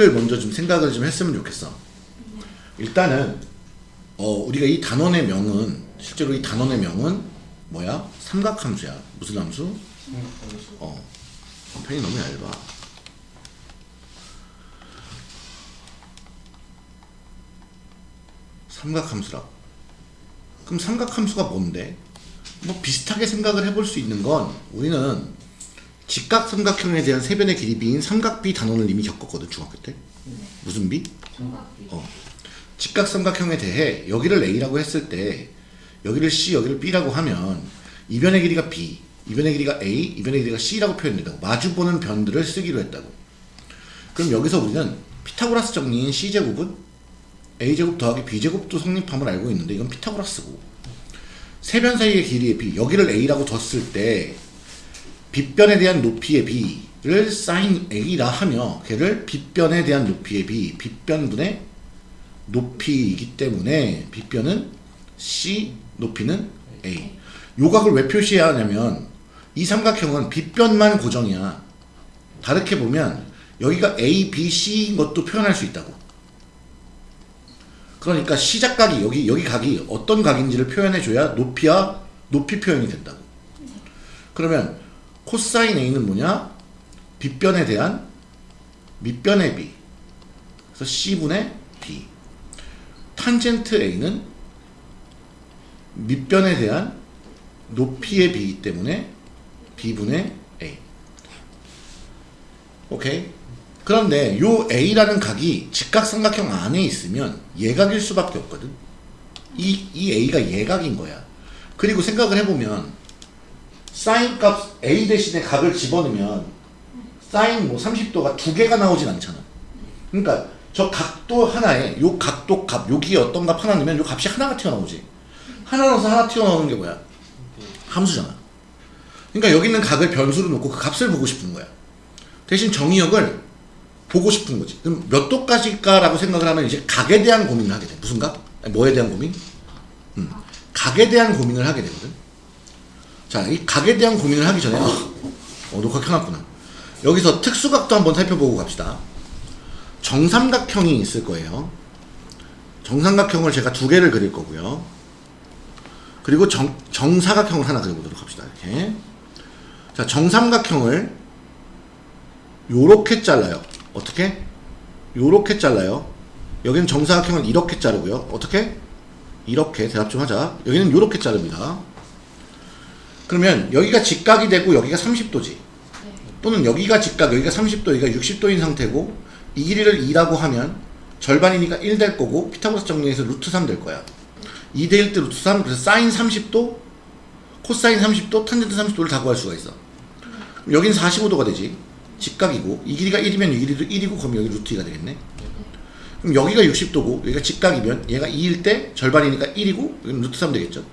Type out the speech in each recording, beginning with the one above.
가지를 먼저 좀 생각을 좀 했으면 좋겠어. 일단은 어 우리가 이 단원의 명은 실제로 이 단원의 명은 뭐야? 삼각함수야. 무슨 함수? 어 펜이 너무 얇아. 삼각함수라고. 그럼 삼각함수가 뭔데? 뭐 비슷하게 생각을 해볼 수 있는 건 우리는 직각삼각형에 대한 세변의 길이 비인 삼각비 단원을 이미 겪었거든 중학교 때. 무슨 비? 삼각비. 어. 직각삼각형에 대해 여기를 A라고 했을 때 여기를 C, 여기를 B라고 하면 이 변의 길이가 B, 이 변의 길이가 A, 이 변의 길이가 C라고 표현된다고 마주보는 변들을 쓰기로 했다고 그럼 여기서 우리는 피타고라스 정리인 C제곱은 A제곱 더하기 B제곱도 성립함을 알고 있는데 이건 피타고라스고 세변 사이의 길이의 B 여기를 A라고 뒀을 때 빗변에 대한 높이의 B를 sin A라 하며 걔를 빗변에 대한 높이의 B, 빗변분의 높이이기 때문에 빗변은 C, 높이는 A. 요각을 왜 표시해야 하냐면 이 삼각형은 빗변만 고정이야. 다르게 보면 여기가 A, B, C인 것도 표현할 수 있다고. 그러니까 시작각이 여기 여기 각이 어떤 각인지를 표현해 줘야 높이와 높이 표현이 된다고. 그러면 코사인 A는 뭐냐? 빗변에 대한 밑변의 B. 그래서 C분의 B. 탄젠트 A는 밑변에 대한 높이의 B이기 때문에 B분의 A. 오케이? 그런데 요 A라는 각이 직각삼각형 안에 있으면 예각일 수밖에 없거든. 이, 이 A가 예각인 거야. 그리고 생각을 해보면 사인 값 A 대신에 각을 집어넣으면 사인 뭐 30도가 두 개가 나오진 않잖아. 그러니까 저 각도 하나에 요 각도 값 여기에 어떤 값 하나 넣으면 요 값이 하나가 튀어나오지. 하나 넣어서 하나 튀어나오는 게 뭐야? 함수잖아. 그러니까 여기 있는 각을 변수로 놓고 그 값을 보고 싶은 거야. 대신 정의역을 보고 싶은 거지. 그럼 몇 도까지일까라고 생각을 하면 이제 각에 대한 고민을 하게 돼. 무슨 각? 뭐에 대한 고민? 음, 각에 대한 고민을 하게 되거든. 자, 이 각에 대한 고민을 하기 전에 어, 어 녹화 켜놨구나. 여기서 특수각도 한번 살펴보고 갑시다. 정삼각형이 있을 거예요. 정삼각형을 제가 두 개를 그릴 거고요. 그리고 정, 정사각형을 하나 그려보도록 합시다. 이렇게. 자, 정삼각형을 요렇게 잘라요. 어떻게? 요렇게 잘라요. 여기는 정사각형을 이렇게 자르고요. 어떻게? 이렇게 대답 좀 하자. 여기는 요렇게 자릅니다. 그러면 여기가 직각이 되고 여기가 30도지. 또는 여기가 직각, 여기가 30도, 여기가 60도인 상태고 이 길이를 2라고 하면 절반이니까 1 될 거고 피타고라스 정리해서 루트 3 될 거야. 2 대 1 대 루트 3 그래서 사인 30도, 코사인 30도, 탄젠트 30도를 다 구할 수가 있어. 여긴 45도가 되지. 직각이고 이 길이가 1이면 이 길이도 1이고 그럼 여기 루트 2가 되겠네. 그럼 여기가 60도고 여기가 직각이면 얘가 2일 때 절반이니까 1이고 여기는 루트 3 되겠죠.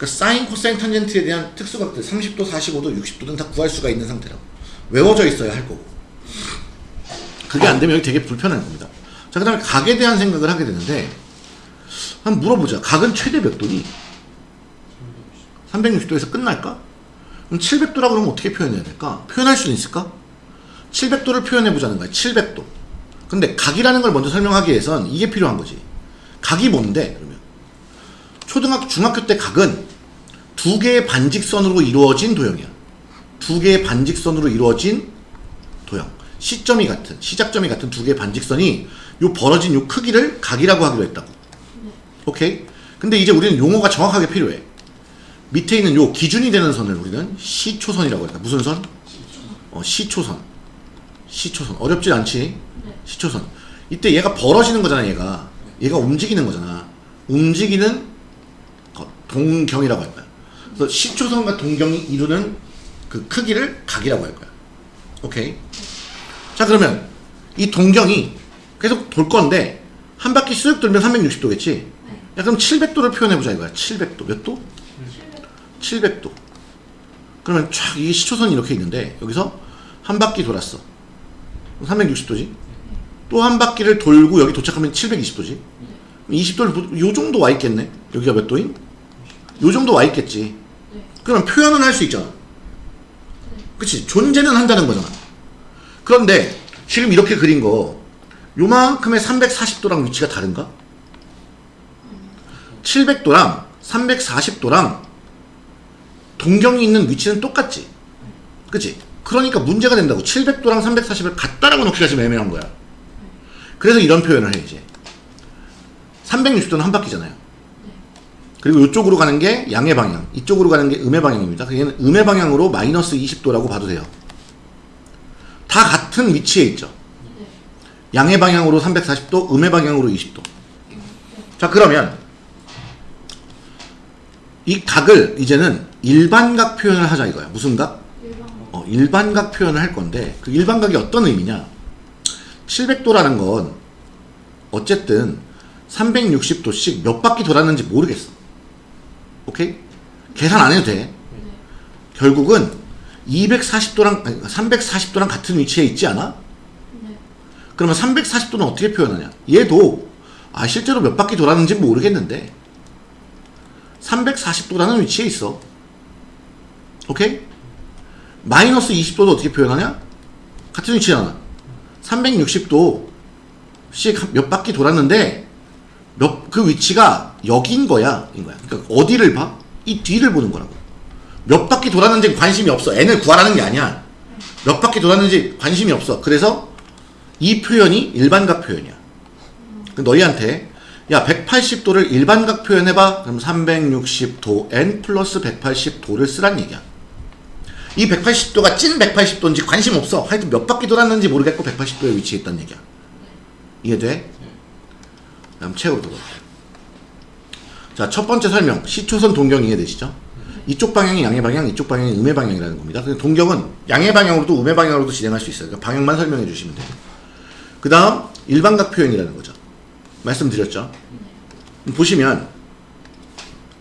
그러니까 사인, 코사인, 탄젠트에 대한 특수각들 30도, 45도, 60도는 다 구할 수가 있는 상태라고. 외워져 있어야 할 거고. 그게 안 되면 여기 되게 불편할 겁니다. 자, 그 다음에 각에 대한 생각을 하게 되는데, 한번 물어보자. 각은 최대 몇 도니? 360도에서 끝날까? 그럼 700도라고 그러면 어떻게 표현해야 될까? 표현할 수는 있을까? 700도를 표현해 보자는 거야. 700도. 근데 각이라는 걸 먼저 설명하기 위해선 이게 필요한 거지. 각이 뭔데? 그러면 초등학교, 중학교 때 각은 두 개의 반직선으로 이루어진 도형이야. 두 개의 반직선으로 이루어진 도형. 시점이 같은, 시작점이 같은 두 개의 반직선이 요 벌어진 요 크기를 각이라고 하기로 했다고. 오케이? 근데 이제 우리는 용어가 정확하게 필요해. 밑에 있는 요 기준이 되는 선을 우리는 시초선이라고 할까? 무슨 선? 어, 시초선. 시초선. 어렵진 않지? 시초선. 이때 얘가 벌어지는 거잖아, 얘가. 얘가 움직이는 거잖아. 움직이는 거- 동경이라고 할 거야. 그래서 시초선과 동경이 이루는 그 크기를 각이라고 할 거야. 오케이? 자, 그러면 이 동경이 계속 돌 건데 한 바퀴 쓱 돌면 360도겠지? 야, 그럼 700도를 표현해보자 이거야. 700도. 몇 도? 700도. 그러면 쫙이 시초선이 이렇게 있는데 여기서 한 바퀴 돌았어. 360도지. 또 한 바퀴를 돌고 여기 도착하면 720도지. 20도를 요 정도 와 있겠네. 여기가 몇 도인? 요 정도 와 있겠지. 그럼 표현은 할 수 있잖아. 그치? 존재는 한다는 거잖아. 그런데 지금 이렇게 그린 거 요만큼의 340도랑 위치가 다른가? 700도랑 340도랑 동경이 있는 위치는 똑같지. 그치? 그러니까 문제가 된다고. 700도랑 340을 같다라고 놓기가 지금 애매한 거야. 그래서 이런 표현을 해, 이제. 360도는 한 바퀴잖아요. 그리고 이쪽으로 가는 게 양의 방향, 이쪽으로 가는 게 음의 방향입니다. 그얘는 음의 방향으로 마이너스 20도라고 봐도 돼요. 다 같은 위치에 있죠. 양의 방향으로 340도, 음의 방향으로 20도. 자, 그러면 이 각을 이제는 일반각 표현을 하자 이거야. 무슨 각? 어, 일반각 표현을 할 건데 그 일반각이 어떤 의미냐? 700도라는 건 어쨌든 360도씩 몇 바퀴 돌았는지 모르겠어. 오케이? 계산 안 해도 돼. 결국은 240도랑 340도랑 같은 위치에 있지 않아? 네. 그러면 340도는 어떻게 표현하냐? 얘도 아 실제로 몇 바퀴 돌았는지 모르겠는데 340도라는 위치에 있어. 오케이? 마이너스 20도도 어떻게 표현하냐? 같은 위치잖아. 360도씩 몇 바퀴 돌았는데 몇 그 위치가 여기인 거야. 인 거야. 그러니까 어디를 봐? 이 뒤를 보는 거라고. 몇 바퀴 돌았는지 관심이 없어. n을 구하라는 게 아니야. 몇 바퀴 돌았는지 관심이 없어. 그래서 이 표현이 일반각 표현이야. 그 너희한테 야 180도를 일반각 표현해봐. 그럼 360도 n 플러스 180도를 쓰란 얘기야. 이 180도가 찐 180도인지 관심 없어. 하여튼 몇 바퀴 돌았는지 모르겠고 180도에 위치해 있다는 얘기야. 이해돼? 다음 책으로 들어볼게요. 자, 첫 번째 설명. 시초선 동경 이해되시죠? 이쪽 방향이 양의 방향, 이쪽 방향이 음의 방향이라는 겁니다. 근데 동경은 양의 방향으로도 음의 방향으로도 진행할 수 있어요. 그러니까 방향만 설명해 주시면 돼요. 그 다음 일반각 표현이라는 거죠. 말씀드렸죠? 보시면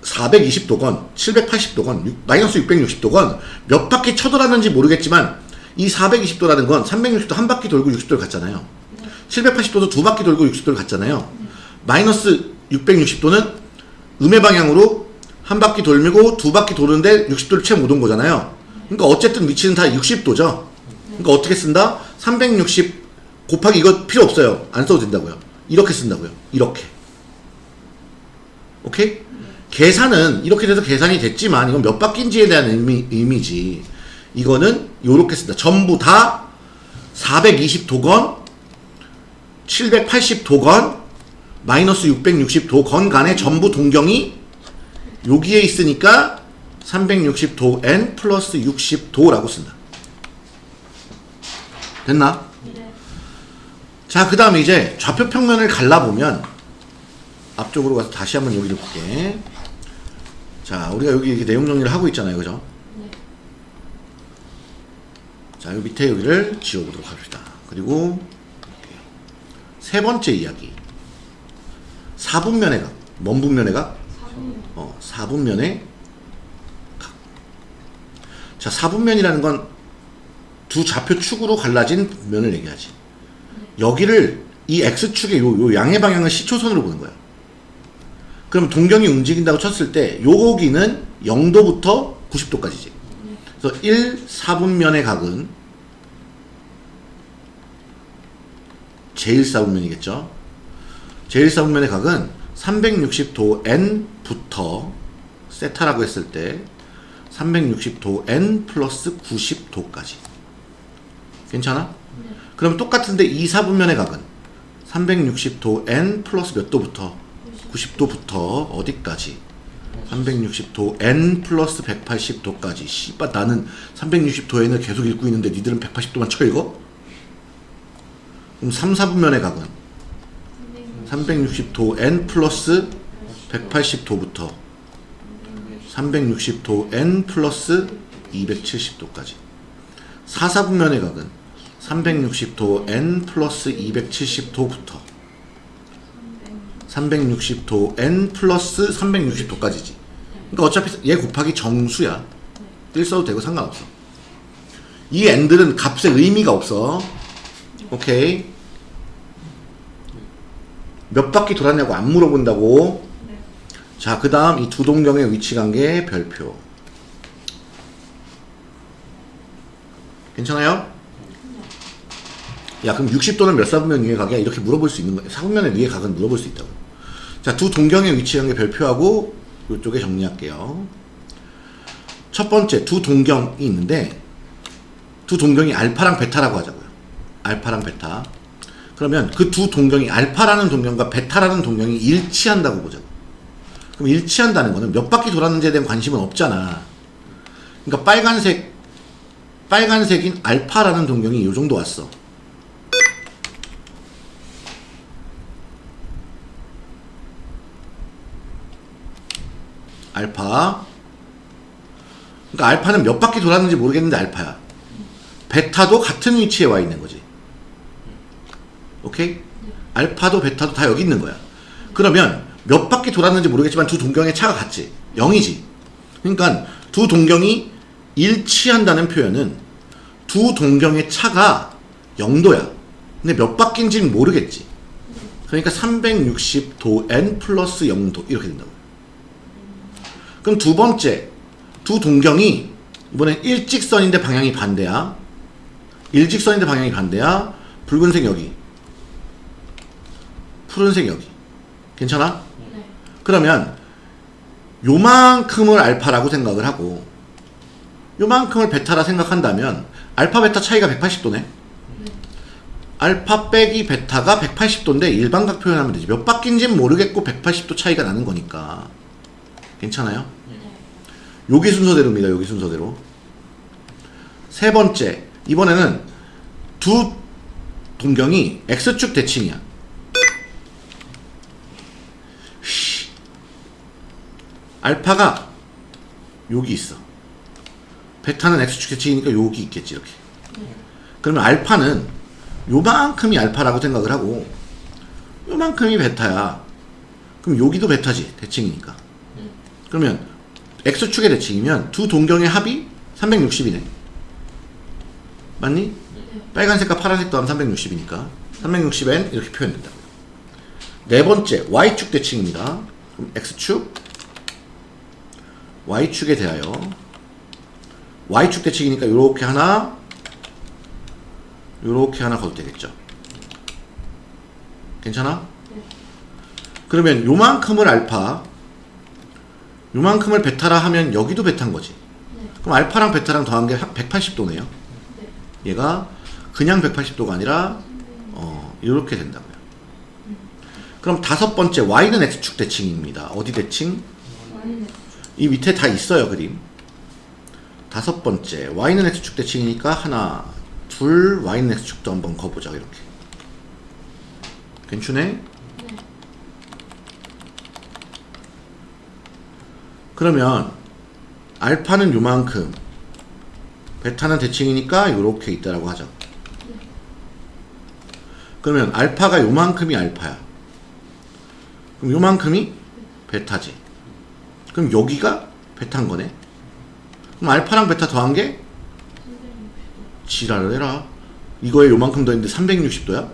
420도건, 780도건, 마이너스 660도건 몇 바퀴 쳐돌았는지 모르겠지만 이 420도라는 건 360도 한 바퀴 돌고 60도를 갔잖아요. 780도도 두 바퀴 돌고 60도를 갔잖아요. 마이너스 660도는 음의 방향으로 한 바퀴 돌고 두 바퀴 도는데 60도를 채 못 온 거잖아요. 그러니까 어쨌든 위치는 다 60도죠. 그러니까 어떻게 쓴다? 360 곱하기 이거 필요 없어요. 안 써도 된다고요. 이렇게 쓴다고요. 이렇게. 오케이? 계산은 이렇게 돼서 계산이 됐지만 이건 몇 바퀴인지에 대한 의미, 의미지. 이거는 요렇게 쓴다. 전부 다 420도건 780도건 마이너스 660도 건 간에 전부 동경이 여기에 있으니까 360도 n 플러스 60도라고 쓴다. 됐나? 네. 자, 그 다음에 이제 좌표 평면을 갈라보면 앞쪽으로 가서 다시 한번 여기를 볼게. 자, 우리가 여기 이렇게 내용 정리를 하고 있잖아요. 그죠? 네. 자, 요 밑에 여기를 지워보도록 합시다. 그리고 세 번째 이야기. 4분면의 각. 뭔 분면의 각? 어, 4분면의 각. 자, 4분면이라는 건 두 좌표 축으로 갈라진 면을 얘기하지. 여기를 이 x축의 요, 요 양의 방향을 시초선으로 보는 거야. 그럼 동경이 움직인다고 쳤을 때 여기는 0도부터 90도까지지. 그래서 1, 4분면의 각은 제1사분면이겠죠. 제1사분면의 각은 360도 n부터 세타라고 했을 때 360도 n 플러스 90도까지. 괜찮아? 그럼 똑같은데 2, 4분면의 각은 360도 n 플러스 몇 도부터 90도부터 어디까지? 360도 n 플러스 180도까지. 씨발 나는 360도 n을 계속 읽고 있는데 니들은 180도만 쳐 읽어? 그럼 3, 4분면의 각은 360도 n 플러스 180도부터 360도 n 플러스 270도까지. 4, 4분면의 각은 360도 n 플러스 270도부터 360도 n 플러스 360도까지지. 그러니까 어차피 얘 곱하기 정수야. 1 써도 되고 상관없어. 이 n들은 값에 의미가 없어. 오케이 몇 바퀴 돌았냐고 안 물어본다고 네. 자, 그 다음 이 두 동경의 위치 관계 별표. 괜찮아요? 야 그럼 60도는 몇 사분면 위의 각이야? 이렇게 물어볼 수 있는 거야. 사분면의 위의 각은 물어볼 수 있다고. 자, 두 동경의 위치한 게 별표하고 이쪽에 정리할게요. 첫 번째 두 동경이 있는데 두 동경이 알파랑 베타라고 하자고요. 알파랑 베타. 그러면 그 두 동경이 알파라는 동경과 베타라는 동경이 일치한다고 보자고. 그럼 일치한다는 거는 몇 바퀴 돌았는지에 대한 관심은 없잖아. 그러니까 빨간색 빨간색인 알파라는 동경이 이 정도 왔어. 알파. 그러니까 알파는 몇 바퀴 돌았는지 모르겠는데 알파야. 베타도 같은 위치에 와 있는 거지. 오케이? 알파도 베타도 다 여기 있는 거야. 그러면 몇 바퀴 돌았는지 모르겠지만 두 동경의 차가 같지. 0이지. 그러니까 두 동경이 일치한다는 표현은 두 동경의 차가 0도야. 근데 몇 바퀴인지는 모르겠지. 그러니까 360도 n 플러스 0도 이렇게 된다고. 그럼 두 번째 두 동경이 이번엔 일직선인데 방향이 반대야. 일직선인데 방향이 반대야. 붉은색 여기. 푸른색 여기. 괜찮아? 네. 그러면 요만큼을 알파라고 생각을 하고 요만큼을 베타라 생각한다면 알파 베타 차이가 180도네. 알파 빼기 베타가 180도인데 일반각 표현하면 되지. 몇 바퀴인지는 모르겠고 180도 차이가 나는 거니까. 괜찮아요? 네. 여기 순서대로입니다. 여기 순서대로. 세 번째. 이번에는 두 동경이 X축 대칭이야. 알파가 여기 있어. 베타는 X축 대칭이니까 여기 있겠지, 이렇게. 그러면 알파는 요만큼이 알파라고 생각을 하고 요만큼이 베타야. 그럼 여기도 베타지, 대칭이니까. 그러면 X축의 대칭이면 두 동경의 합이 360이네. 맞니? 빨간색과 파란색도 하면 360이니까 360n 이렇게 표현된다. 네 번째 Y축 대칭입니다. 그럼 X축 Y축에 대하여 Y축 대칭이니까 이렇게 하나 이렇게 하나 가도 되겠죠. 괜찮아? 그러면 요만큼을 알파 요만큼을 베타라 하면 여기도 베타인 거지. 그럼 알파랑 베타랑 더한 게 180도네요. 얘가 그냥 180도가 아니라 어, 이렇게 된다고요. 그럼 다섯 번째 y는 x축 대칭입니다. 어디 대칭? 네. 이 밑에 다 있어요 그림. 다섯 번째 y는 x축 대칭이니까 하나, 둘 y는 x축도 한번 거보자 이렇게. 괜찮네? 그러면 알파는 요만큼 베타는 대칭이니까 요렇게 있다라고 하죠. 그러면 알파가 요만큼이 알파야. 그럼 요만큼이 베타지. 그럼 여기가 베타인 거네. 그럼 알파랑 베타 더한 게 지랄을 해라. 이거에 요만큼 더했는데 360도야?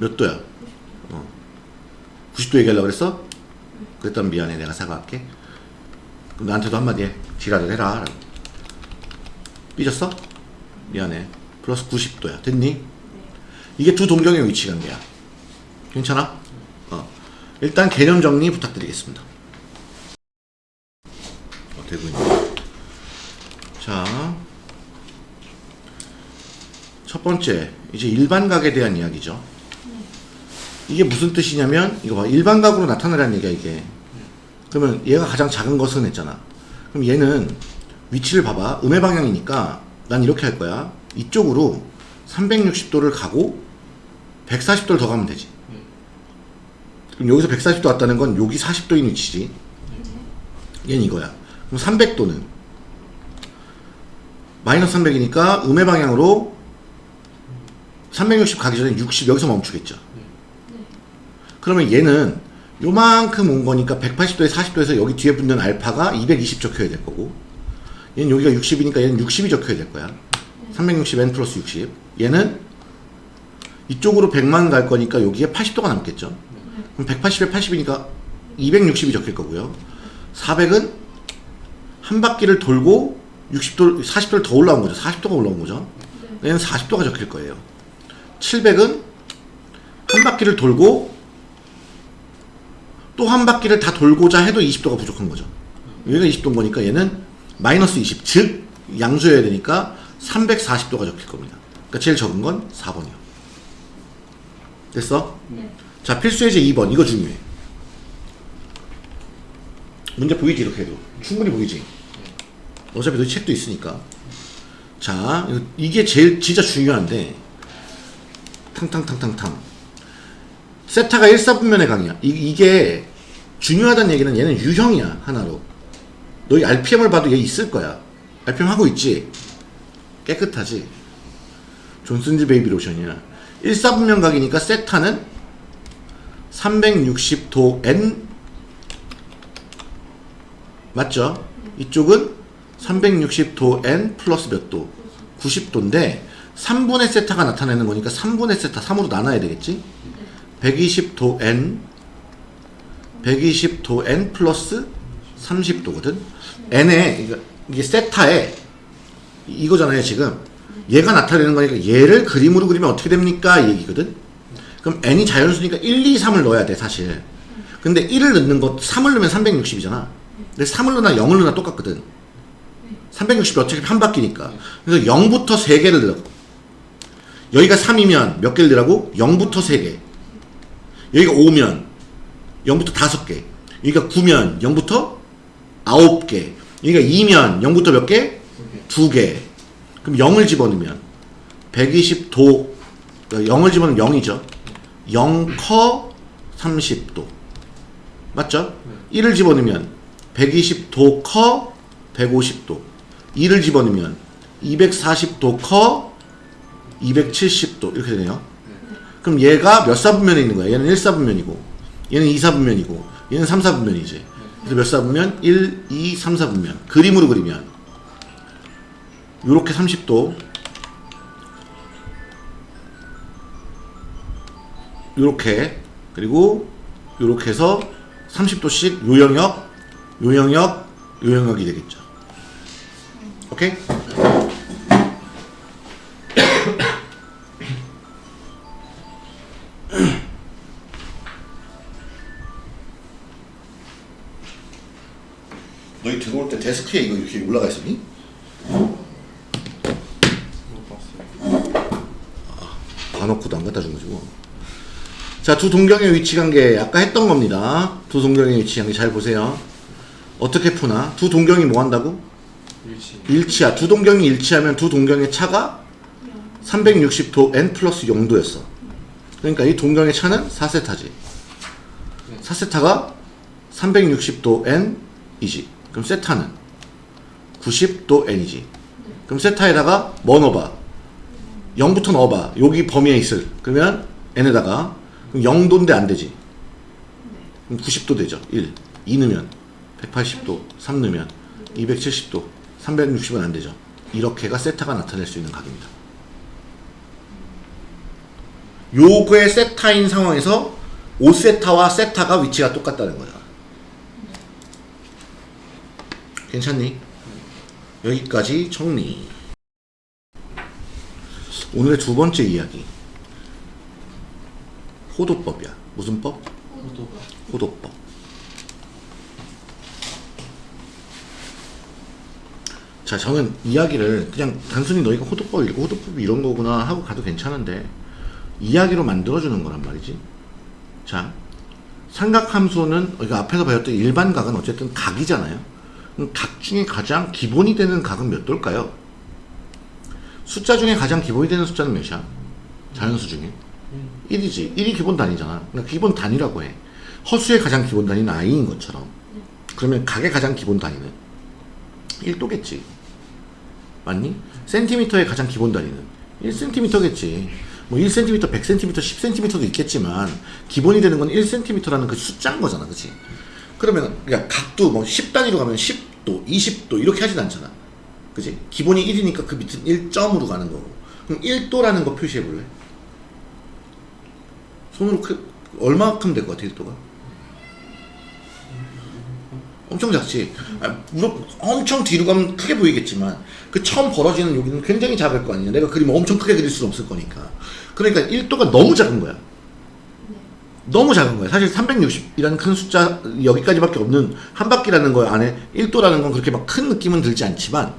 몇 도야? 어. 90도 얘기하려고 그랬어? 그랬다면 미안해. 내가 사과할게. 그럼 나한테도 한마디 해. 지랄을 해라. 라고. 삐졌어? 미안해. 플러스 90도야. 됐니? 이게 두 동경의 위치 관계야. 괜찮아? 어. 일단 개념 정리 부탁드리겠습니다. 어, 되고 있네. 자. 첫 번째, 이제 일반 각에 대한 이야기죠. 이게 무슨 뜻이냐면, 이거 봐. 일반 각으로 나타나라는 얘기야, 이게. 그러면 얘가 가장 작은 것은 했잖아. 그럼 얘는 위치를 봐봐. 음의 방향이니까 난 이렇게 할 거야. 이쪽으로 360도를 가고 140도를 더 가면 되지. 그럼 여기서 140도 왔다는 건 여기 40도인 위치지. 얘는 이거야. 그럼 300도는? 마이너스 300이니까 음의 방향으로 360 가기 전에 60 여기서 멈추겠죠. 그러면 얘는 요만큼 온 거니까 180도에 40도에서 여기 뒤에 붙는 알파가 220 적혀야 될 거고 얘는 여기가 60이니까 얘는 60이 적혀야 될 거야. 360n 플러스 60 얘는 이쪽으로 100만 갈 거니까 여기에 80도가 남겠죠? 그럼 180에 80이니까 260이 적힐 거고요. 400은 한 바퀴를 돌고 60도, 40도를 더 올라온 거죠 40도가 올라온 거죠 얘는 40도가 적힐 거예요 700은 한 바퀴를 돌고 또 한 바퀴를 다 돌고자 해도 20도가 부족한 거죠. 여기가 20도인 거니까 얘는 마이너스 20, 즉 양수여야 되니까 340도가 적힐 겁니다. 그러니까 제일 적은 건 4번이요. 됐어? 네. 자, 필수 예제 2번. 이거 중요해. 문제 보이지, 이렇게 해도. 충분히 보이지? 어차피 너희 책도 있으니까. 자, 이게 제일 진짜 중요한데. 탕탕탕탕탕. 세타가 1사분면의 강이야. 이, 이게 중요하다는 얘기는 얘는 유형이야, 하나로. 너희 RPM을 봐도 얘 있을 거야. RPM 하고 있지? 깨끗하지? 존슨즈 베이비 로션이야. 1사분면 각이니까 세타는 360도 N 맞죠? 이쪽은 360도 N 플러스 몇 도? 90도인데 3분의 세타가 나타내는 거니까 3분의 세타 3으로 나눠야 되겠지? 120도 N 120도 N 플러스 30도거든? N에 이게 세타에 이- 이거잖아요 지금 얘가 나타내는 거니까 얘를 그림으로 그리면 어떻게 됩니까? 이 얘기거든? 그럼 n이 자연수니까 1, 2, 3을 넣어야 돼 사실 근데 1을 넣는 거 3을 넣으면 360이잖아 근데 3을 넣나 0을 넣나 똑같거든. 360이 어차피 한 바퀴니까. 그래서 0부터 3개를 넣어. 여기가 3이면 몇 개를 넣으라고? 0부터 3개. 여기가 5면 0부터 5개. 여기가 9면 0부터 9개. 여기가 2면 0부터 몇 개? 2개. 그럼 0을 집어넣으면 120도 0을 집어넣으면 0이죠. 0커 30도. 맞죠? 1을 집어넣으면 120도 커 150도. 2를 집어넣으면 240도 커 270도. 이렇게 되네요. 그럼 얘가 몇 사분면에 있는 거야? 얘는 1사분면이고 얘는 2사분면이고 얘는 3사분면이지 그래서 몇 사분면? 1, 2, 3, 4분면. 그림으로 그리면 요렇게 30도. 요렇게. 그리고 요렇게 해서 30도씩 요 영역 요 영역 요 영역이 되겠죠 오케이? 너희 들어올 때 데스크에 이거 이렇게 올라가 있었니? 봐놓고도 안 갖다 준 거지 뭐. 자, 두 동경의 위치 관계 아까 했던 겁니다. 두 동경의 위치 관계 잘 보세요. 어떻게 푸나? 두 동경이 뭐 한다고? 일치 일치야. 두 동경이 일치하면 두 동경의 차가 360도 n 플러스 0도였어. 그러니까 이 동경의 차는 4세타지. 4세타가 360도 n이지. 그럼 세타는 90도 n이지. 그럼 세타에다가 뭐 넣어봐? 0부터 넣어봐. 여기 범위에 있을. 그러면 n에다가 그럼 0도인데 안 되지. 그럼 90도 되죠. 1. 2 넣으면 180도. 3 넣으면 270도. 360은 안 되죠. 이렇게가 세타가 나타낼 수 있는 각입니다. 요거의 세타인 상황에서 5세타와 세타가 위치가 똑같다는 거야. 괜찮니? 여기까지 정리. 오늘의 두 번째 이야기. 호도법이야. 무슨 법? 호도법. 자, 저는 이야기를 그냥 단순히 너희가 호도법 읽고 호도법이 이런 거구나 하고 가도 괜찮은데 이야기로 만들어주는 거란 말이지. 자, 삼각함수는 이거 앞에서 배웠던 일반 각은 어쨌든 각이잖아요. 각 중에 가장 기본이 되는 각은 몇 돌까요? 숫자 중에 가장 기본이 되는 숫자는 몇이야? 자연수 중에 1이지. 1이 기본 단위잖아. 그러니까 기본 단위라고 해. 허수의 가장 기본 단위는 i인 것처럼. 그러면 각의 가장 기본 단위는 1도겠지. 맞니? 센티미터의 가장 기본 단위는 1cm겠지. 뭐 1cm, 100cm, 10cm도 있겠지만 기본이 되는 건 1cm라는 그 숫자인 거잖아. 그치? 그러면 그러니까 각도 뭐 10단위로 가면 10도, 20도 이렇게 하진 않잖아. 그지? 기본이 1이니까 그 밑은 1점으로 가는 거고. 그럼 1도라는 거 표시해 볼래? 손으로 크, 얼마큼 될 것 같아, 1도가? 엄청 작지. 아, 물론 엄청 뒤로 가면 크게 보이겠지만 그 처음 벌어지는 여기는 굉장히 작을 거 아니야. 내가 그림을 엄청 크게 그릴 수는 없을 거니까. 그러니까 1도가 너무 작은 거야. 너무 작은 거야. 사실 360이라는 큰 숫자 여기까지밖에 없는 한 바퀴라는 거 안에 1도라는 건 그렇게 막 큰 느낌은 들지 않지만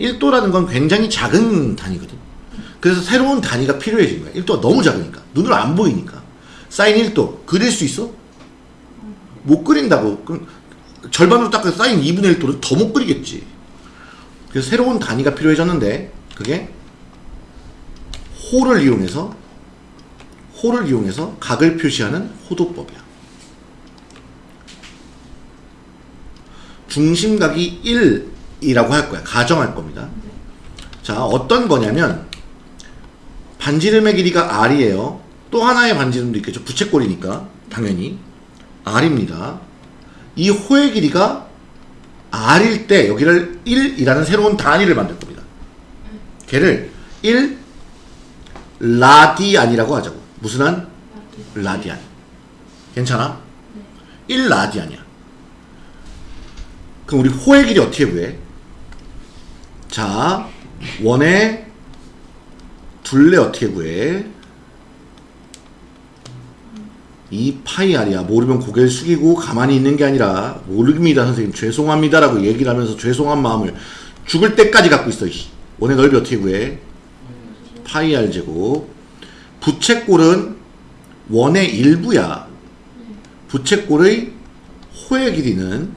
1도라는 건 굉장히 작은 단위거든. 그래서 새로운 단위가 필요해진 거야. 1도가 너무 작으니까. 눈으로 안 보이니까. 사인 1도 그릴 수 있어? 못 그린다고. 그럼 절반으로 닦아 사인 2분의 1도를 더못 그리겠지. 그래서 새로운 단위가 필요해졌는데 그게 호를 이용해서 호를 이용해서 각을 표시하는 호도법이야. 중심각이 1이라고 할 거야. 가정할 겁니다. 자, 어떤 거냐면 반지름의 길이가 r이에요. 또 하나의 반지름도 있겠죠. 부채꼴이니까 당연히 r입니다. 이 호의 길이가 r일 때 여기를 1이라는 새로운 단위를 만들 겁니다. 걔를 1 라디안이라고 하자고. 무슨 한? 라디안. 괜찮아? 1 라디안이야. 그럼 우리 호의 길이 어떻게 구해? 자, 원의 둘레 어떻게 구해? 이 파이 알이야. 모르면 고개를 숙이고 가만히 있는 게 아니라 모릅니다 선생님 죄송합니다 라고 얘기를 하면서 죄송한 마음을 죽을 때까지 갖고 있어. 원의 넓이 어떻게 구해? 파이 알 제곱. 부채꼴은 원의 일부야. 부채꼴의 호의 길이는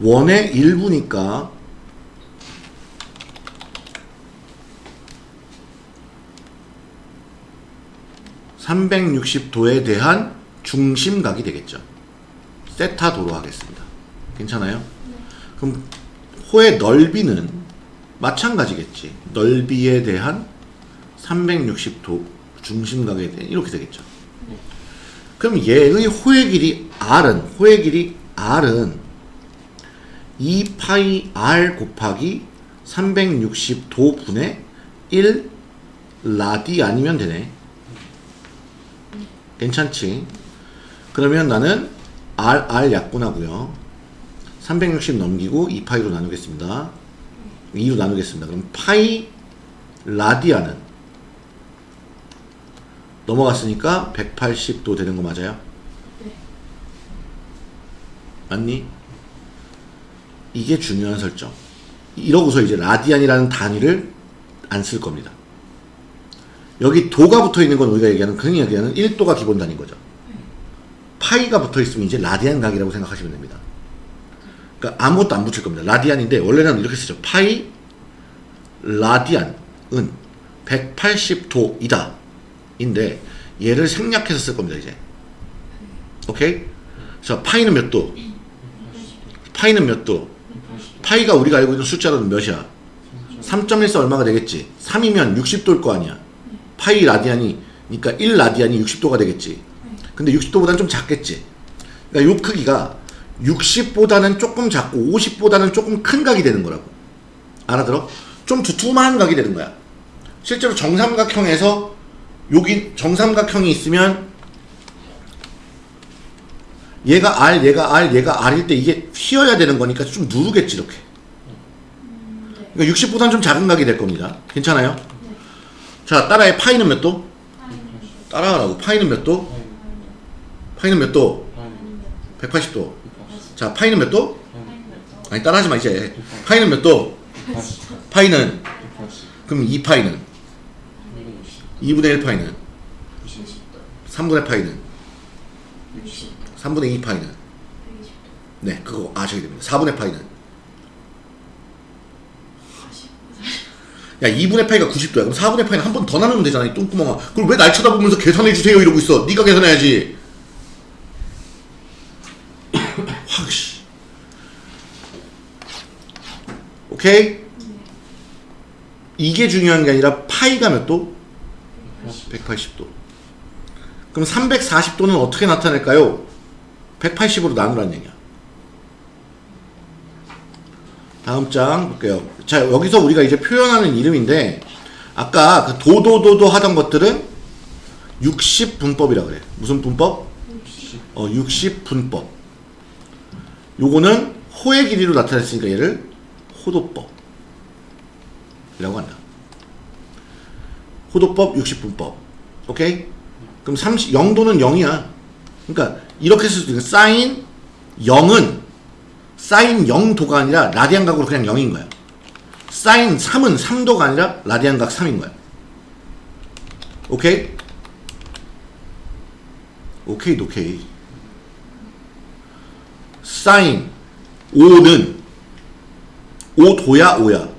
원의 일부니까 (360도에) 대한 중심각이 되겠죠. 세타도로 하겠습니다. 괜찮아요? 그럼 호의 넓이는 마찬가지겠지. 넓이에 대한 360도 중심각에 대한 이렇게 되겠죠. 그럼 얘의 호의 길이 r은 호의 길이 r은 2파이 r 곱하기 360도 분의 1 라디 아니면 되네. 괜찮지? 그러면 나는 r r 약분하고요. 360 넘기고 2파이로 나누겠습니다. 2로 나누겠습니다. 그럼 파이 라디아는 넘어갔으니까 180도 되는 거 맞아요? 네. 맞니? 이게 중요한 설정. 이러고서 이제 라디안이라는 단위를 안 쓸 겁니다. 여기 도가 붙어 있는 건 우리가 얘기하는 흔히 얘기하는 1도가 기본 단위인 거죠. 파이가 붙어 있으면 이제 라디안 각이라고 생각하시면 됩니다. 그러니까 아무것도 안 붙일 겁니다. 라디안인데 원래는 이렇게 쓰죠. 파이 라디안은 180도이다. 인데 얘를 생략해서 쓸 겁니다, 이제. 오케이? 자, 파이는 몇 도? 파이는 몇 도? 파이가 우리가 알고 있는 숫자로는 몇이야? 3.14 얼마가 되겠지? 3이면 60도일 거 아니야. 파이 라디안이 그러니까 1 라디안이 60도가 되겠지. 근데 60도보다는 좀 작겠지. 그러니까 요 크기가 60보다는 조금 작고 50보다는 조금 큰 각이 되는 거라고. 알아들어? 좀 두툼한 각이 되는 거야. 실제로 정삼각형에서 여기 정삼각형이 있으면 얘가 R, 얘가 R, 얘가 R일 때 이게 휘어야 되는 거니까 좀 누르겠지 이렇게. 그러니까 60보다는 좀 작은 각이 될 겁니다. 괜찮아요? 자, 따라해. 파이는 몇 도? 따라하라고. 파이는 몇 도? 파이는 몇 도? 180도. 자, 파이는 몇 도? 아니, 따라하지 마, 이제. 파이는 몇 도? 파이는? 그럼 2파이는? 2분의 1 파이는? 3분의 파이는? 3분의 2 파이는? 네, 그거 아셔야 됩니다. 4분의 파이는? 야, 2분의 파이가 90도야. 그럼 4분의 파이는 한 번 더 나누면 되잖아, 이 똥구멍아. 그걸 왜 날 쳐다보면서 계산해 주세요 이러고 있어. 네가 계산해야지. 확 씨. 오케이? 이게 중요한 게 아니라 파이가 몇 도? 180 도. 그럼 340도는 어떻게 나타낼까요? 180으로 나누라는 얘기야. 다음 장 볼게요. 자, 여기서 우리가 이제 표현하는 이름인데, 아까 그 도도도도 하던 것들은 60분법이라 그래. 무슨 분법? 어, 60분법. 요거는 호의 길이로 나타냈으니까 얘를 호도법. 이라고 한다. 호도법 60분법. 오케이? 그럼 30, 0도는 0이야. 그러니까 이렇게 쓸 수도 있는 사인 0은 사인 0도가 아니라 라디안 각으로 그냥 0인 거야. 사인 3은 3도가 아니라 라디안 각 3인 거야. 오케이? 오케이, 오케이. 사인 5는 5도야, 5야.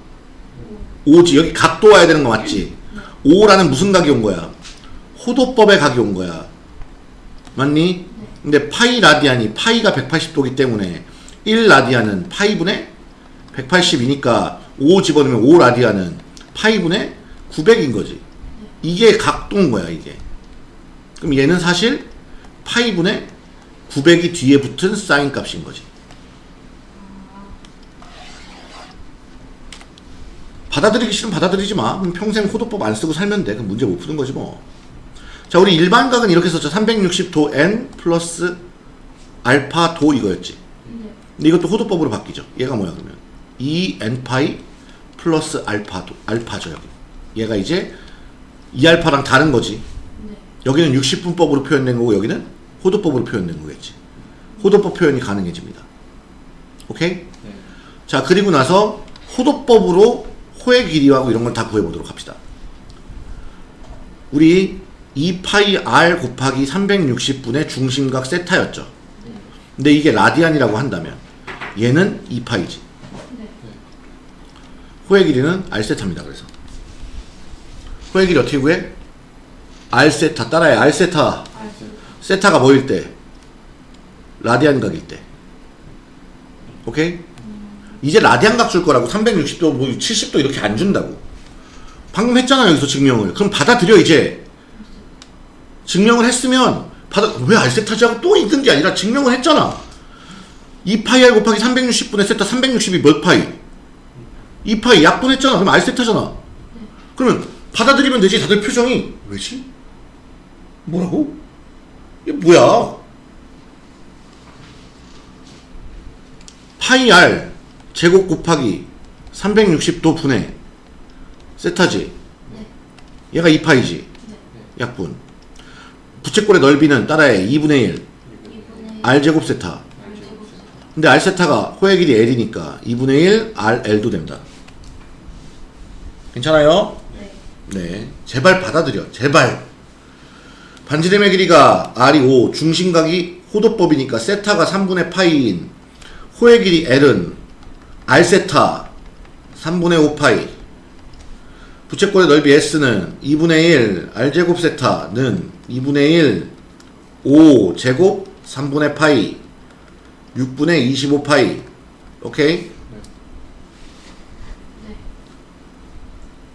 5지. 여기 각도 와야 되는 거 맞지? 5라는 무슨 각이 온 거야? 호도법의 각이 온 거야. 맞니? 근데 파이 라디안이 파이가 180도기 때문에 1 라디안은 파이분의 180이니까 5 집어넣으면 5 라디안은 파이분의 900인 거지. 이게 각도인 거야, 이게. 그럼 얘는 사실 파이분의 900이 뒤에 붙은 사인 값인 거지. 받아들이기 싫으면 받아들이지 마. 그럼 평생 호도법 안 쓰고 살면 돼. 그럼 문제 못 푸는 거지 뭐. 자, 우리 일반각은 이렇게 썼죠. 360도 n 플러스 알파 도 이거였지. 네. 근데 이것도 호도법으로 바뀌죠. 얘가 뭐야 그러면 2n 파이 플러스 알파도 알파죠 여기. 얘가 이제 2알파랑 다른 거지. 네. 여기는 60분법으로 표현된 거고 여기는 호도법으로 표현된 거겠지. 호도법 표현이 가능해집니다. 오케이? 네. 자 그리고 나서 호도법으로 호의 길이하고 이런 걸 다 구해보도록 합시다. 우리 2파이 r 곱하기 360분의 중심각 세타였죠. 네. 근데 이게 라디안이라고 한다면 얘는 2파이지. 네. 호의 길이는 r 세타입니다. 그래서 호의 길이 어떻게 구해? r 세타 따라해. r 세타 알수. 세타가 뭐일 때? 라디안 각일 때. 오케이? 이제 라디안 각 줄 거라고 360도 뭐 70도 이렇게 안 준다고. 방금 했잖아 여기서 증명을. 그럼 받아들여 이제. 증명을 했으면 받아 왜 알세타지 하고 또 있는 게 아니라 증명을 했잖아. 2파이 r 곱하기 360분의 세타 360이 몇 파이? 2파이 약분했잖아. 그럼 알세타잖아. 그러면 받아들이면 되지. 다들 표정이 왜지? 뭐라고? 이게 뭐야? 파이 r 제곱 곱하기 360도 분의 세타지. 네. 얘가 2파이지. 약분. 부채꼴의 넓이는 따라해 2분의 1. 2분의 r 제곱 세타. 근데 r 세타가 호의 길이 l이니까 2분의 1 r l도 된다. 괜찮아요? 네. 네. 제발 받아들여. 제발. 반지름의 길이가 r이 5, 중심각이 호도법이니까 세타가 3분의 파이인 호의 길이 l은 r 세타 3분의 5파이 부채꼴의 넓이 s는 2분의 1 r 제곱 세타는 2분의 1 5 제곱 3분의 파이 6분의 25파이 오케이? 네.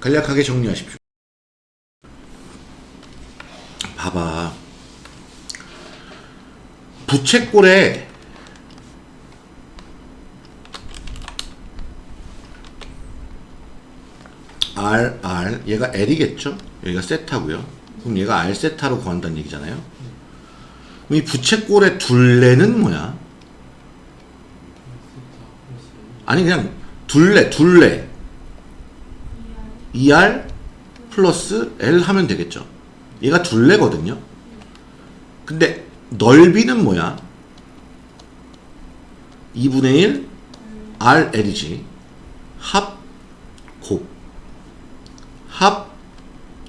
간략하게 정리하십시오. 봐봐. 부채꼴에 R, R, 얘가 L이겠죠? 여기가 세타고요. 그럼 얘가 R 세타로 구한다는 얘기잖아요. 그럼 이 부채꼴의 둘레는 뭐야? 아니 그냥 둘레, 둘레. 2R 플러스 L 하면 되겠죠. 얘가 둘레거든요. 근데 넓이는 뭐야? 2분의 1 RL이지. 합, 곱. 합,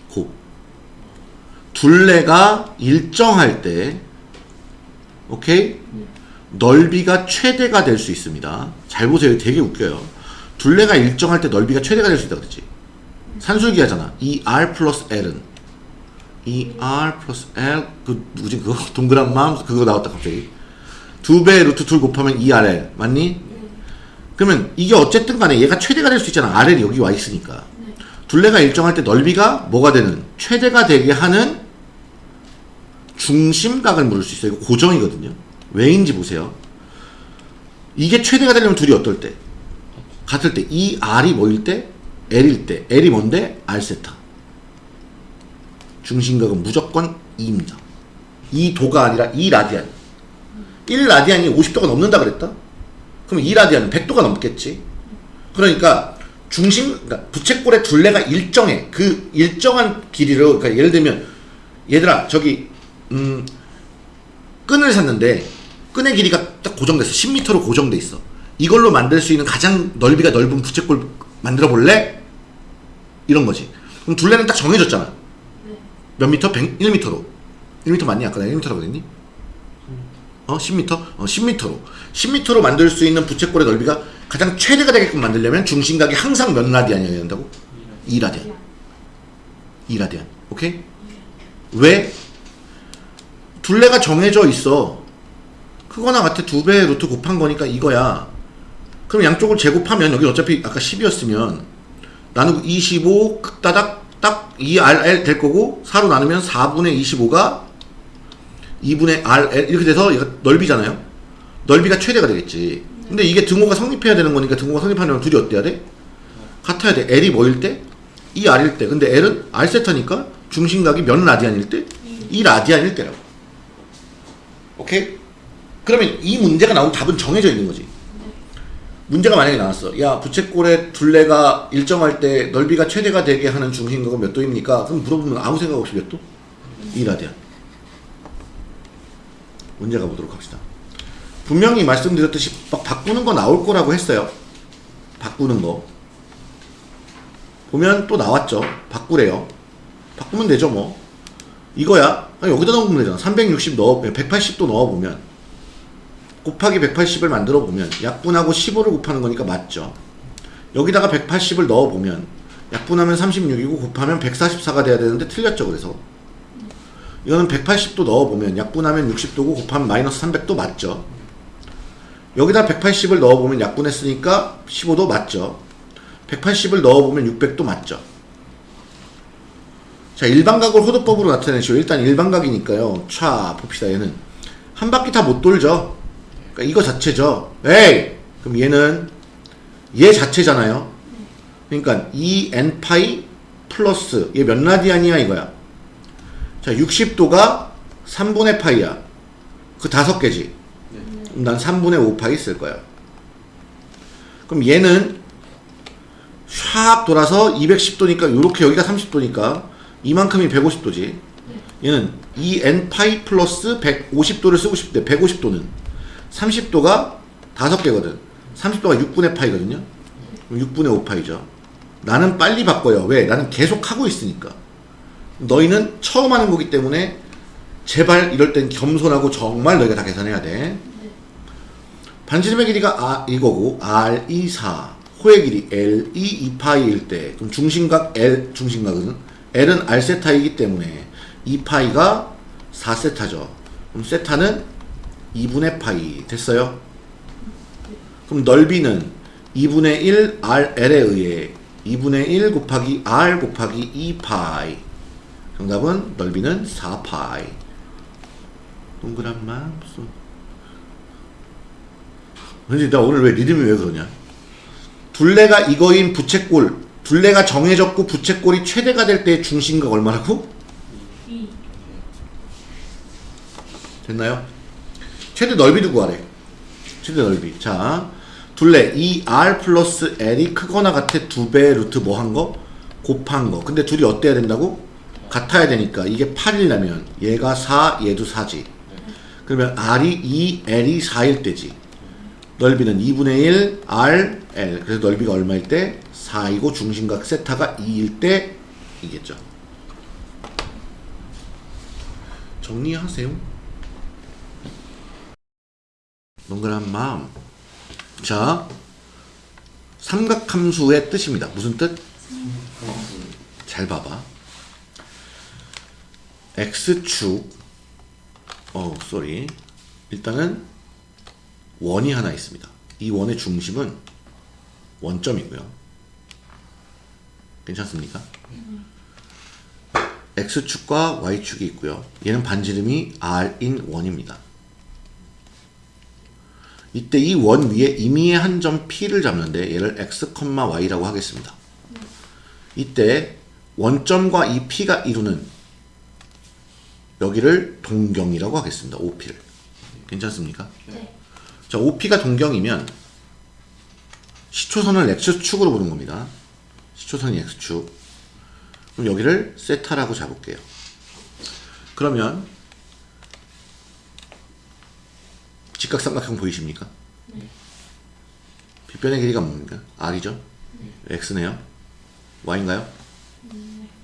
곱. 둘레가 일정할 때, 오케이? 넓이가 최대가 될 수 있습니다. 잘 보세요. 되게 웃겨요. 둘레가 일정할 때 넓이가 최대가 될 수 있다 그랬지. 산술기 하잖아. 이 R 플러스 L은 이 R 플러스 L 그 누구지 그거 동그란 마음 그거 나왔다 갑자기 두 배 루트 2 곱하면 2RL 맞니? 그러면 이게 어쨌든 간에 얘가 최대가 될 수 있잖아. RL이 여기 와 있으니까. 둘레가 일정할 때 넓이가 뭐가 되는 최대가 되게 하는 중심각을 물을 수 있어요. 이거 고정이거든요. 왜인지 보세요. 이게 최대가 되려면 둘이 어떨 때? 같을 때. 이 R이 뭐일 때? L일 때. L이 뭔데? R 세타. 중심각은 무조건 2입니다. 이 도가 아니라 이 라디안. 1 라디안이 50도가 넘는다 그랬다? 그럼 2라디안은 100도가 넘겠지. 그러니까 중심, 그러니까 부채꼴의 둘레가 일정해. 그 일정한 길이로, 그러니까 예를 들면, 얘들아, 저기, 음, 끈을 샀는데, 끈의 길이가 딱 고정됐어. 10m로 고정돼 있어. 이걸로 만들 수 있는 가장 넓이가 넓은 부채꼴 만들어 볼래? 이런 거지. 그럼 둘레는 딱 정해졌잖아. 네. 몇 미터? 100, 1미터로. 1미터 맞니? 아까 내가 1미터라고 그랬니? 어? 10미터? 어, 10미터로. 10미터로 만들 수 있는 부채꼴의 넓이가 가장 최대가 되게끔 만들려면 중심각이 항상 몇 라디안이어야 된다고? 2라디안. 2라디안. 오케이? 왜? 둘레가 정해져 있어. 크거나 같아 두 배의 루트 곱한 거니까 이거야. 그럼 양쪽을 제곱하면 여기 어차피 아까 10이었으면 나누고 25 따닥 딱 2RL 될 거고 4로 나누면 4분의 25가 2분의 RL 이렇게 돼서 얘가 넓이잖아요. 넓이가 최대가 되겠지. 근데 이게 등호가 성립해야 되는 거니까 등호가 성립하려면 둘이 어때야 돼? 같아야 돼. L이 뭐일 때? 2R일 때. 근데 L은 R세타니까 중심각이 몇 라디안일 때? 2라디안일 때라고. 오케이? 그러면 이 문제가 나온 답은 정해져 있는 거지. 문제가 만약에 나왔어. 야, 부채꼴의 둘레가 일정할 때 넓이가 최대가 되게 하는 중심각은 몇 도입니까? 그럼 물어보면 아무 생각 없이 몇 도? 2라디안. 문제 가 보도록 합시다. 분명히 말씀드렸듯이 막 바꾸는 거 나올 거라고 했어요. 바꾸는 거. 보면 또 나왔죠. 바꾸래요. 바꾸면 되죠, 뭐. 이거야. 여기다 넣으면 되잖아. 360 넣어, 180도 넣어보면. 곱하기 180을 만들어 보면 약분하고 15를 곱하는 거니까 맞죠. 여기다가 180을 넣어 보면 약분하면 36이고 곱하면 144가 돼야 되는데 틀렸죠. 그래서 이거는 180도 넣어 보면 약분하면 60도고 곱하면 마이너스 300도 맞죠. 여기다 180을 넣어 보면 약분했으니까 15도 맞죠. 180을 넣어 보면 600도 맞죠. 자, 일반각을 호도법으로 나타내시오. 일단 일반각이니까요. 차 봅시다. 얘는 한 바퀴 다 못 돌죠. 그러니까 이거 자체죠. 에이! 그럼 얘는 얘 자체잖아요. 그러니까 2n 파이 플러스 얘 몇 라디안이야 이거야. 자, 60도가 3분의 파이야. 그 다섯 개지. 그럼 난 3분의 5 파이 쓸 거야. 그럼 얘는 샥 돌아서 210도니까 요렇게 여기가 30도니까 이만큼이 150도지. 얘는 2n 파이 플러스 150도를 쓰고 싶대. 150도는 30도가 다섯 개거든. 30도가 6분의 파이거든요. 그럼 6분의 5파이죠. 나는 빨리 바꿔요. 왜? 나는 계속 하고 있으니까. 너희는 처음 하는 거기 때문에 제발 이럴 땐 겸손하고 정말 너희가 다 계산해야 돼. 반지름의 길이가 아, 이거고 R 2 4 호의 길이 L 2 2파이일 때 그럼 중심각 L 중심각은 L은 R 세타이기 때문에 2파이가 4세타죠. 그럼 세타는 2분의 파이 됐어요? 그럼 넓이는 2분의 1 RL에 의해 2분의 1 곱하기 R 곱하기 2파이 정답은 넓이는 4파이 동그란 마음속 근데 나 오늘 왜 리듬이 왜 그러냐 둘레가 이거인 부채꼴 둘레가 정해졌고 부채꼴이 최대가 될때 중심각 얼마라고? 2. 됐나요? 최대 넓이도 구하래. 최대 넓이. 자, 둘레 이 R 플러스 L이 크거나 같아 두 배 루트 뭐 한 거? 곱한 거. 근데 둘이 어때야 된다고? 같아야 되니까 이게 8이라면 얘가 4, 얘도 4지. 그러면 R이 2, L이 4일 때지. 넓이는 2분의 1 R, L. 그래서 넓이가 얼마일 때? 4이고 중심각 세타가 2일 때 이겠죠. 정리하세요. 동그란 마음. 자, 삼각함수의 뜻입니다. 무슨 뜻? 잘 봐봐. x축, 어, 쏘리. 일단은 원이 하나 있습니다. 이 원의 중심은 원점이고요. 괜찮습니까? x축과 y축이 있고요. 얘는 반지름이 r인 원입니다. 이때 이 원 위에 임의의 한 점 P를 잡는데 얘를 x, y라고 하겠습니다. 이때 원점과 이 P가 이루는 여기를 동경이라고 하겠습니다. OP를. 괜찮습니까? 네. 자, OP가 동경이면 시초선을 X축으로 보는 겁니다. 시초선이 X축. 그럼 여기를 세타라고 잡을게요. 그러면 직각삼각형 보이십니까? 네. 빗변의 길이가 뭡니까? R이죠? X네요. Y인가요?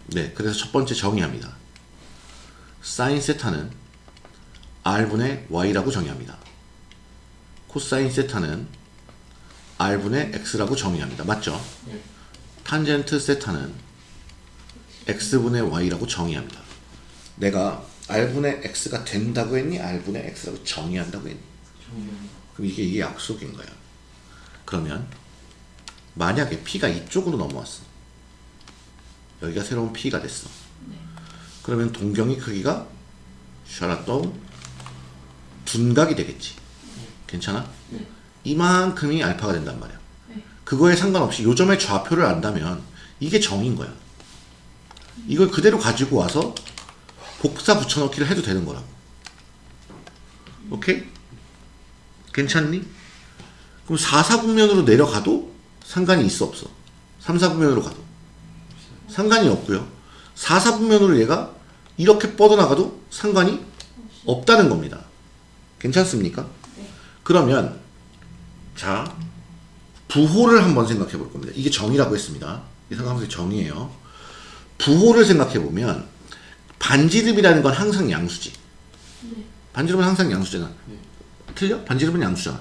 네, 그래서 첫 번째 정의합니다. 사인 세타는 R분의 Y라고 정의합니다. 코사인 세타는 R분의 X라고 정의합니다. 맞죠? 네. 탄젠트 세타는 X분의 Y라고 정의합니다. 내가 R분의 X가 된다고 했니? R분의 X라고 정의한다고 했니? 그럼 이게 이게 약속인 거야. 그러면 만약에 P가 이쪽으로 넘어왔어. 여기가 새로운 P가 됐어. 그러면 동경의 크기가 샤라또 둔각이 되겠지. 괜찮아? 이만큼이 알파가 된단 말이야. 네. 그거에 상관없이 요점의 좌표를 안다면 이게 정인 거야. 이걸 그대로 가지고 와서 복사 붙여넣기를 해도 되는 거라고. 오케이? 괜찮니? 그럼 4, 4분면으로 내려가도 상관이 있어 없어? 3, 4분면으로 가도 상관이 없고요. 4, 4분면으로 얘가 이렇게 뻗어나가도 상관이 없다는 겁니다. 괜찮습니까? 그러면 자 부호를 한번 생각해 볼 겁니다. 이게 정의라고 했습니다. 이 생각하면서 정의예요. 부호를 생각해 보면 반지름이라는 건 항상 양수지. 반지름은 항상 양수잖아. 틀려? 반지름은 양수잖아.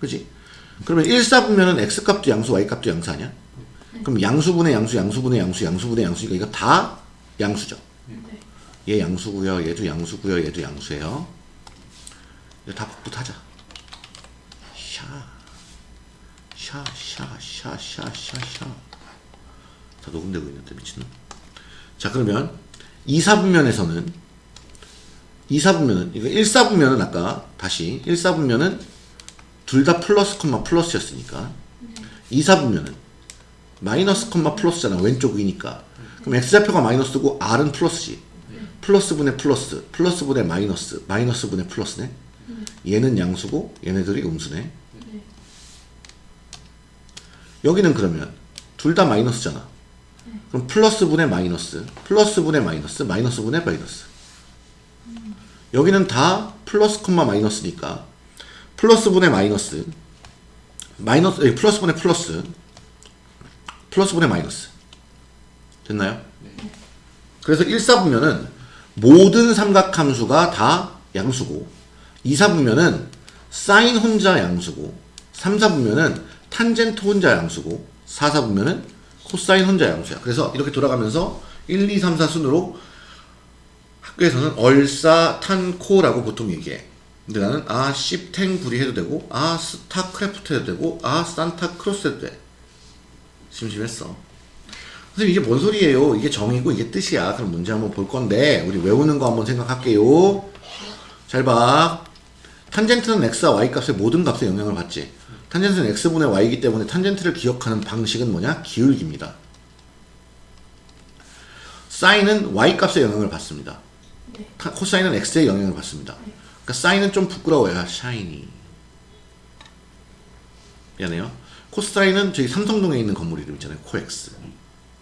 그지? 그러면 1, 4분면은 x값도 양수, y값도 양수 아니야? 그럼 양수분의 양수, 양수분의 양수, 양수분의 양수니까 이거 다 양수죠. 네. 얘 양수고요, 얘도 양수고요, 얘도 양수예요. 이거 다 복붙하자. 샤, 샤, 샤, 샤, 샤, 샤, 샤. 다 녹음되고 있는데 미친놈. 자 그러면 2, 4분면에서는 2, 4분면은 이거 1, 4분면은 아까 다시 1, 4분면은 둘 다 플러스 콤마 플러스였으니까. 2, 4분면은 마이너스 콤마 플러스잖아 왼쪽 위니까. 그럼 x좌표가 마이너스고 r은 플러스지. 플러스 분의 플러스 플러스 분의 마이너스 마이너스 분의 플러스네. 얘는 양수고 얘네들이 음수네. 여기는 그러면 둘 다 마이너스잖아. 그럼 플러스 분의 마이너스 플러스 분의 마이너스 마이너스 분의 마이너스 여기는 다 플러스 콤마 마이너스니까. 플러스 분의 마이너스. 마이너스 에, 플러스 분의 플러스. 플러스 분의 마이너스. 됐나요? 그래서 1, 4분면은 모든 삼각함수가 다 양수고 2, 4분면은 사인 혼자 양수고 3, 4분면은 탄젠트 혼자 양수고 4, 4분면은 코사인 혼자 양수야. 그래서 이렇게 돌아가면서 1, 2, 3, 4 순으로 학교에서는 얼싸 탄 코라고 보통 얘기해. 근데 나는 아 씹탱구리 해도 되고 아 스타크래프트 해도 되고 아 산타크로스 해도 돼. 심심했어. 선생님 이게 뭔 소리예요? 이게 정이고 이게 뜻이야. 그럼 문제 한번 볼 건데 우리 외우는 거 한번 생각할게요. 잘 봐. 탄젠트는 x와 y 값의 모든 값에 영향을 받지. 탄젠트는 x분의 y이기 때문에 탄젠트를 기억하는 방식은 뭐냐? 기울기입니다. 사인은 y 값에 영향을 받습니다. 네. 타- 코사인은 x에 영향을 받습니다. 그러니까 사인은 좀 부끄러워요. 샤이니. 미안해요. 코사인은 저기 삼성동에 있는 건물 이름 있잖아요. 코엑스.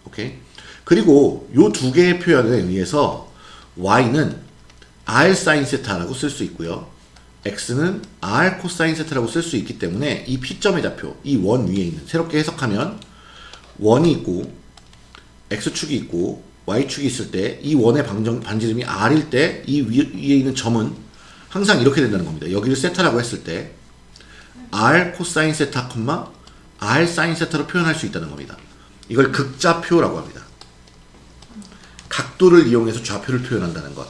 오케이. 그리고 요 두 개의 표현에 의해서 y는 r 사인 세타라고 쓸 수 있고요. x는 r 코사인 세타라고 쓸 수 있기 때문에 이 p점의 좌표, 이 원 위에 있는 새롭게 해석하면 원이 있고 x축이 있고 y축이 있을 때 이 원의 방정, 반지름이 r일 때 이 위에 있는 점은 항상 이렇게 된다는 겁니다. 여기를 세타라고 했을 때 r 코사인 세타, r 사인 세타로 표현할 수 있다는 겁니다. 이걸 극좌표라고 합니다. 각도를 이용해서 좌표를 표현한다는 것.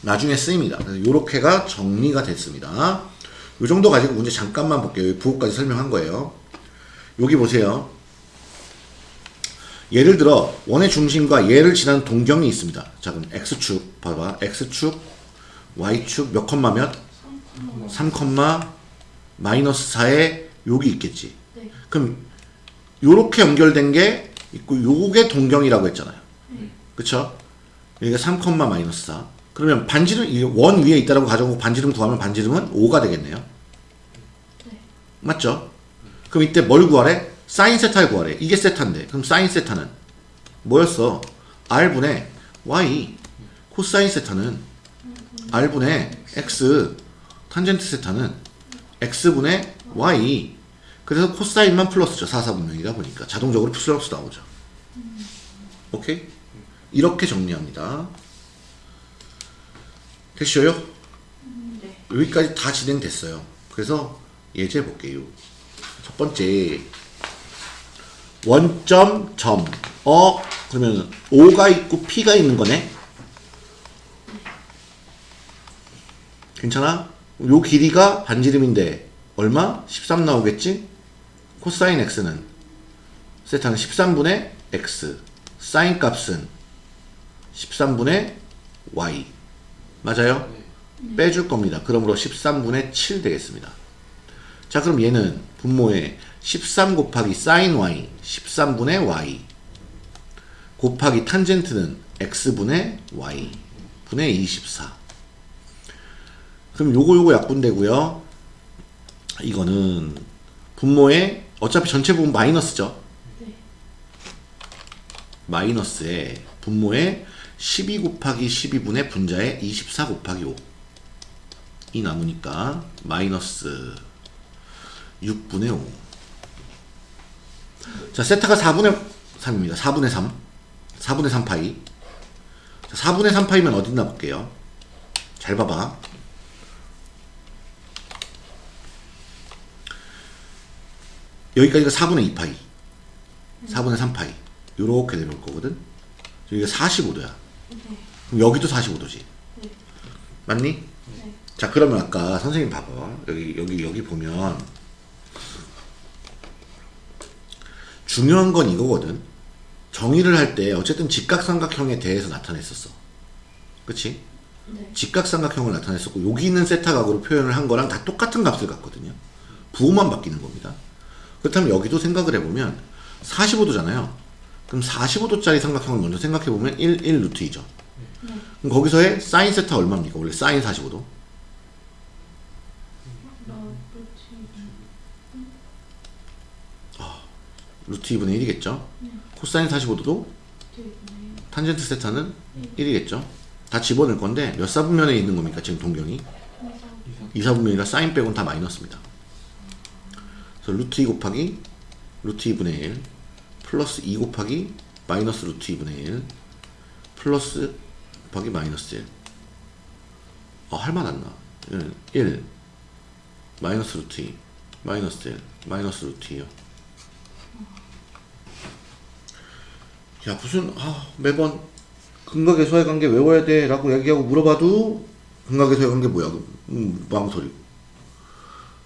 나중에 쓰입니다. 그래서 이렇게가 정리가 됐습니다. 이 정도 가지고 문제 잠깐만 볼게요. 부호까지 설명한 거예요. 여기 보세요. 예를 들어 원의 중심과 얘를 지나는 동경이 있습니다. 자 그럼 x축 봐봐. x축, y축 몇 컴마 몇? 3 컴마 마이너스 4에 여기 있겠지. 네. 그럼 요렇게 연결된 게 있고 요게 동경이라고 했잖아요. 그쵸? 여기가 3 컴마 마이너스 4. 그러면 반지름 이원 위에 있다라고 가정하고 반지름 구하면 반지름은 5가 되겠네요. 네. 맞죠? 그럼 이때 뭘 구하래? 사인 세타를 구하래. 이게 세타인데. 그럼 사인 세타는 뭐였어? r분의 y. 코사인 세타는 r분의 x. 탄젠트 세타는 x분의 y. 그래서 코사인만 플러스죠. 4, 4분면이다 보니까. 자동적으로 플러스 나오죠. 오케이? 이렇게 정리합니다. 됐어요? 네. 여기까지 다 진행됐어요. 그래서 예제 볼게요. 첫 번째 원점 점. 어 그러면 O가 있고 P가 있는 거네. 괜찮아? 요 길이가 반지름인데 얼마? 13 나오겠지? 코사인 x는 세타는 13분의 x 사인 값은 13분의 y 맞아요? 빼줄 겁니다. 그러므로 13분의 7 되겠습니다. 자, 그럼 얘는 분모에 13 곱하기 sin y, 13분의 y 곱하기 탄젠트는 x분의 y 분의 24. 그럼 요거 요거 약분되고요. 이거는 분모에 어차피 전체 부분 마이너스죠. 네. 마이너스에 분모에 12 곱하기 12분의 분자에 24 곱하기 5. 이 남으니까 마이너스 6분의 5. 자, 세타가 4분의 3입니다. 4분의 3. 4분의 3 파이. 자, 4분의 3 파이면 어딨나 볼게요. 잘 봐봐. 여기까지가 4분의 2 파이. 4분의 3 파이. 요렇게 내려올 거거든. 여기가 45도야. 네. 그럼 여기도 45도지. 네. 맞니? 네. 자 그러면 아까 선생님 봐봐 여기 여기 여기 보면 중요한 건 이거거든 정의를 할 때 어쨌든 직각삼각형에 대해서 나타냈었어 그치? 네. 직각삼각형을 나타냈었고 여기 있는 세타각으로 표현을 한 거랑 다 똑같은 값을 갖거든요 부호만 바뀌는 겁니다 그렇다면 여기도 생각을 해보면 45도잖아요 그럼 45도짜리 삼각형을 먼저 생각해보면 1, 1 루트 2죠 네. 그럼 거기서의 사인 세타 얼마입니까? 원래 사인 45도 루트 2분의 1이겠죠? 코사인 45도도 탄젠트 세타는 1이겠죠? 다 집어넣을 건데 몇 사분면에 있는 겁니까? 지금 동경이 2 사분면이라 사인 빼고는 다 마이너스입니다. 그래서 루트 2 곱하기 루트 2분의 1 플러스 2 곱하기 마이너스 루트 2분의 1 플러스 곱하기 마이너스 1 어, 할 맛 안 나. 1, 1 마이너스 루트 2 마이너스 1 마이너스 루트 2요. 야 무슨 아 매번 근각의 관계 외워야 돼 라고 얘기하고 물어봐도 근각의 관계 뭐야 음, 망설이고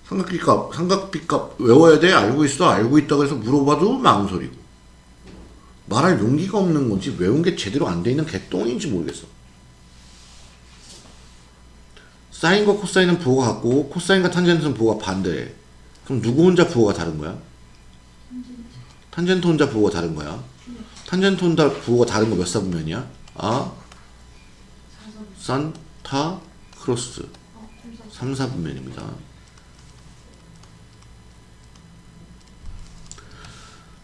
삼각비값 삼각비값 외워야 돼? 알고 있어? 알고 있다 그래서 물어봐도 망설이고 말할 용기가 없는 건지 외운 게 제대로 안 돼 있는 개똥인지 모르겠어. 사인과 코사인은 부호가 같고 코사인과 탄젠트는 부호가 반대해 그럼 누구 혼자 부호가 다른 거야? 탄젠트 혼자 부호가 다른 거야 탄젠트 혼자 부호가 다른 거 몇 사분면이야? 아, 산, 타, 크로스 3, 4분면입니다.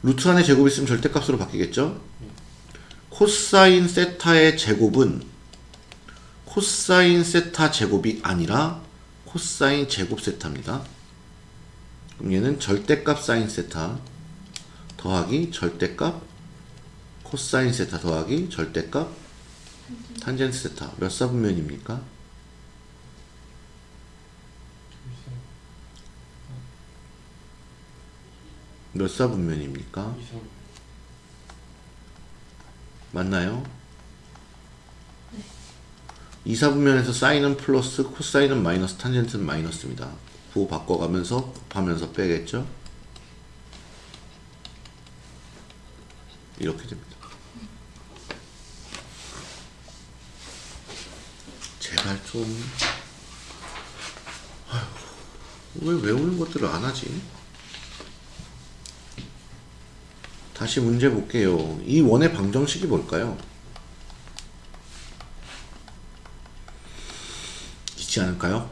루트 안에 제곱이 있으면 절대값으로 바뀌겠죠? 코사인 세타의 제곱은 코사인 세타 제곱이 아니라 코사인 제곱 세타입니다. 그럼 얘는 절대값 사인 세타 더하기 절대값 코사인 세타 더하기 절대값 탄젠트 세타 몇 사분면입니까? 몇 사분면입니까? 맞나요? 이 2사분면에서 사인은 플러스 코사인은 마이너스 탄젠트는 마이너스입니다. 부호 바꿔가면서 곱하면서 빼겠죠? 이렇게 됩니다. 제발 좀 아휴, 왜 외우는 것들을 안 하지? 다시 문제 볼게요. 이 원의 방정식이 뭘까요? 있지 않을까요?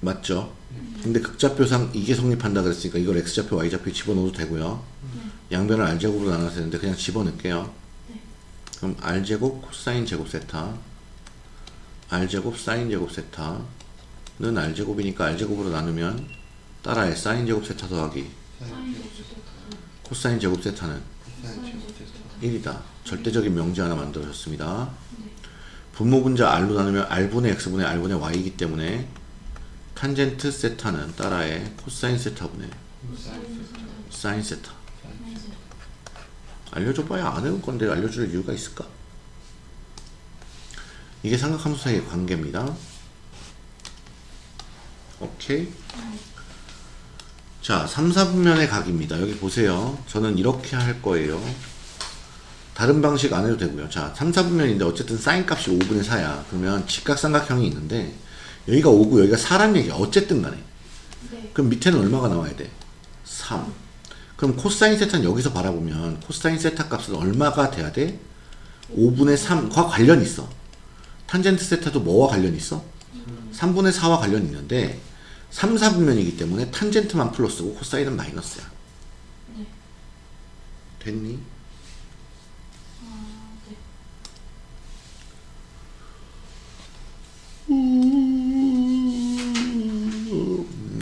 맞죠? 근데 극좌표상 이게 성립한다 그랬으니까 이걸 x좌표 y좌표 집어넣어도 되고요 양변을 r제곱으로 나눠서 되는데 그냥 집어넣을게요 그럼 r제곱 코사인 제곱 세타 r제곱 사인 제곱 세타는 r제곱이니까 r제곱으로 나누면 따라해 사인 제곱 세타 더하기 코사인 제곱 세타는 사인 제곱 세타 1이다. 절대적인 명제 하나 만들어졌습니다. 분모 분자 r로 나누면 r분의 x분의 r분의 y이기 때문에 탄젠트 세타는 따라해 코사인 세타분의 사인 세타. 알려줘봐야 안 해올 건데 알려줄 이유가 있을까? 이게 삼각함수 사이의 관계입니다. 오케이. 자, 3, 4분면의 각입니다. 여기 보세요. 저는 이렇게 할 거예요. 다른 방식 안 해도 되고요. 자, 3, 4분면인데 어쨌든 사인 값이 5분의 4야. 그러면 직각삼각형이 있는데 여기가 5고 여기가 4란 얘기야. 어쨌든 간에. 네. 그럼 밑에는 얼마가 나와야 돼? 3. 그럼 코사인 세타는 여기서 바라보면 코사인 세타 값은 얼마가 돼야 돼? 5분의 3과 관련이 있어. 탄젠트 세타도 뭐와 관련이 있어? 3분의 4와 관련이 있는데 3, 4분면이기 때문에 탄젠트만 플러스고 코사인은 마이너스야. 네. 됐니? 아, 네.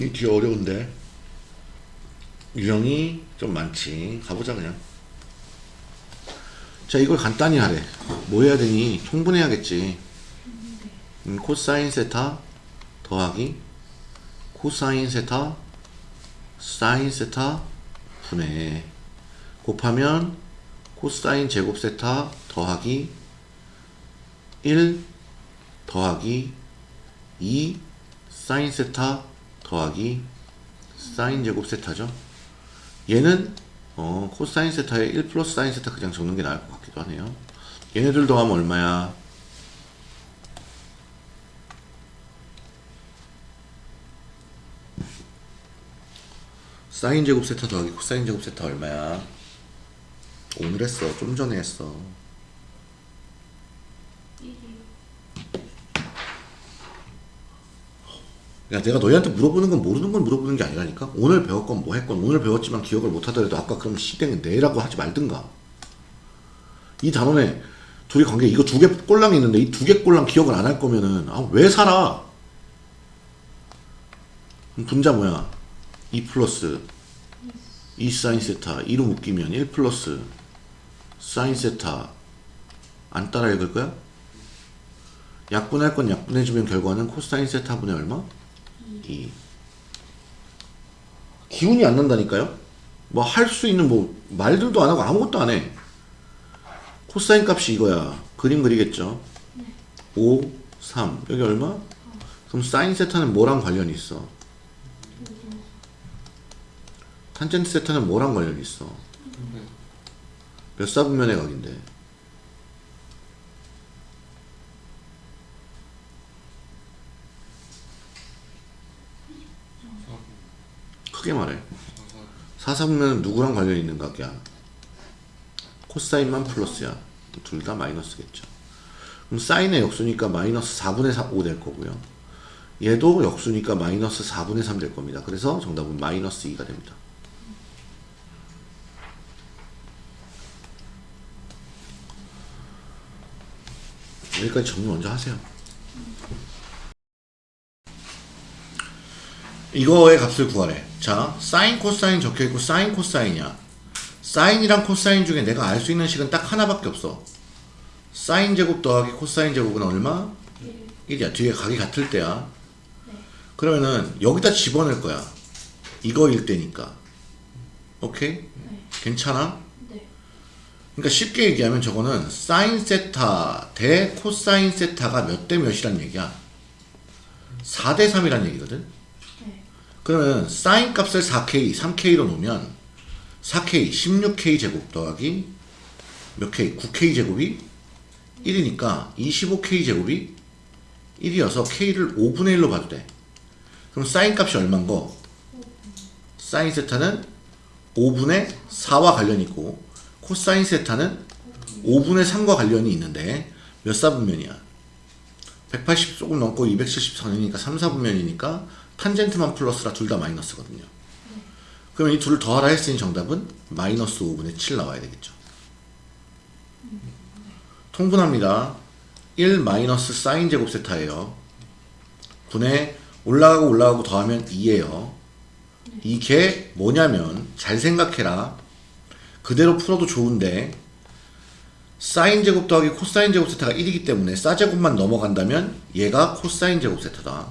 이 뒤에 어려운데 유형이 좀 많지 가보자 그냥 자 이걸 간단히 하래 뭐 해야 되니 통분해야겠지 음, 코사인 세타 더하기 코사인 세타 사인 세타 분해 곱하면 코사인 제곱 세타 더하기 1 더하기 2 사인 세타 더하기 사인 제곱 세타죠. 얘는 어, 코사인 세타에 1 플러스 사인 세타 그냥 적는 게 나을 것 같기도 하네요. 얘네들 더하면 얼마야? 사인 제곱 세타 더하기 코사인 제곱 세타 얼마야? 오늘 했어. 좀 전에 했어. 1이요. 야, 내가 너희한테 물어보는 건 모르는 건 물어보는 게 아니라니까? 오늘 배웠건 뭐 했건, 오늘 배웠지만 기억을 못 하더라도 아까 그럼 시댕은 내라고 하지 말든가. 이 단원에 둘이 관계, 이거 두 개 꼴랑이 있는데 이 두 개 꼴랑 기억을 안 할 거면은, 아, 왜 살아? 분자 뭐야? 2 플러스 2 사인 세타, 2로 묶이면 1 플러스 사인 세타. 안 따라 읽을 거야? 약분할 건 약분해주면 결과는 코사인 세타 분의 얼마? 2. 기운이 안 난다니까요? 뭐 할 수 있는 뭐 말들도 안 하고 아무것도 안 해. 코사인 값이 이거야. 그림 그리겠죠? 5, 3. 여기 얼마? 그럼 사인 세타는 뭐랑 관련이 있어? 탄젠트 세타는 뭐랑 관련이 있어? 몇 사분면의 각인데? 크게 말해. 사사분면은 누구랑 관련이 있는 각이야? 코사인만 플러스야. 둘 다 마이너스겠죠. 그럼 사인의 역수니까 마이너스 4분의 5될 거고요. 얘도 역수니까 마이너스 4분의 3 될 겁니다. 그래서 정답은 마이너스 2가 됩니다. 여기까지 정리 먼저 하세요. 이거의 값을 구하래. 자, 사인 코사인 적혀 있고 사인 코사인이야. 사인이랑 코사인 중에 내가 알 수 있는 식은 딱 하나밖에 없어. 사인 제곱 더하기 코사인 제곱은 얼마? 1이야. 뒤에 각이 같을 때야. 그러면은 여기다 집어넣을 거야. 이거일 때니까. 오케이? 괜찮아? 네. 그러니까 쉽게 얘기하면 저거는 사인 세타 대 코사인 세타가 몇 대 몇이란 얘기야. 4 대 3이란 얘기거든. 네. 그러면 사인 값을 4K, 3K로 놓으면 4K, 16K 제곱 더하기 몇 K? 9K 제곱이 1이니까 25K 제곱이 1이어서 K를 5분의 1로 봐도 돼. 그럼 사인 값이 얼만 거? 사인 세타는 5분의 4와 관련이 있고 코사인 세타는 5분의 3과 관련이 있는데 몇 사분면이야? 180 조금 넘고 274이니까 3, 4분면이니까 탄젠트만 플러스라 둘 다 마이너스거든요. 그러면 이 둘을 더하라 했으니 정답은 마이너스 5분의 7 나와야 되겠죠. 통분합니다. 1 마이너스 사인 제곱 세타예요. 분의 올라가고 올라가고 더하면 2예요. 이게 뭐냐면 잘 생각해라. 그대로 풀어도 좋은데 사인 제곱 더하기 코사인 제곱 세타가 1이기 때문에 사 제곱만 넘어간다면 얘가 코사인 제곱 세타다.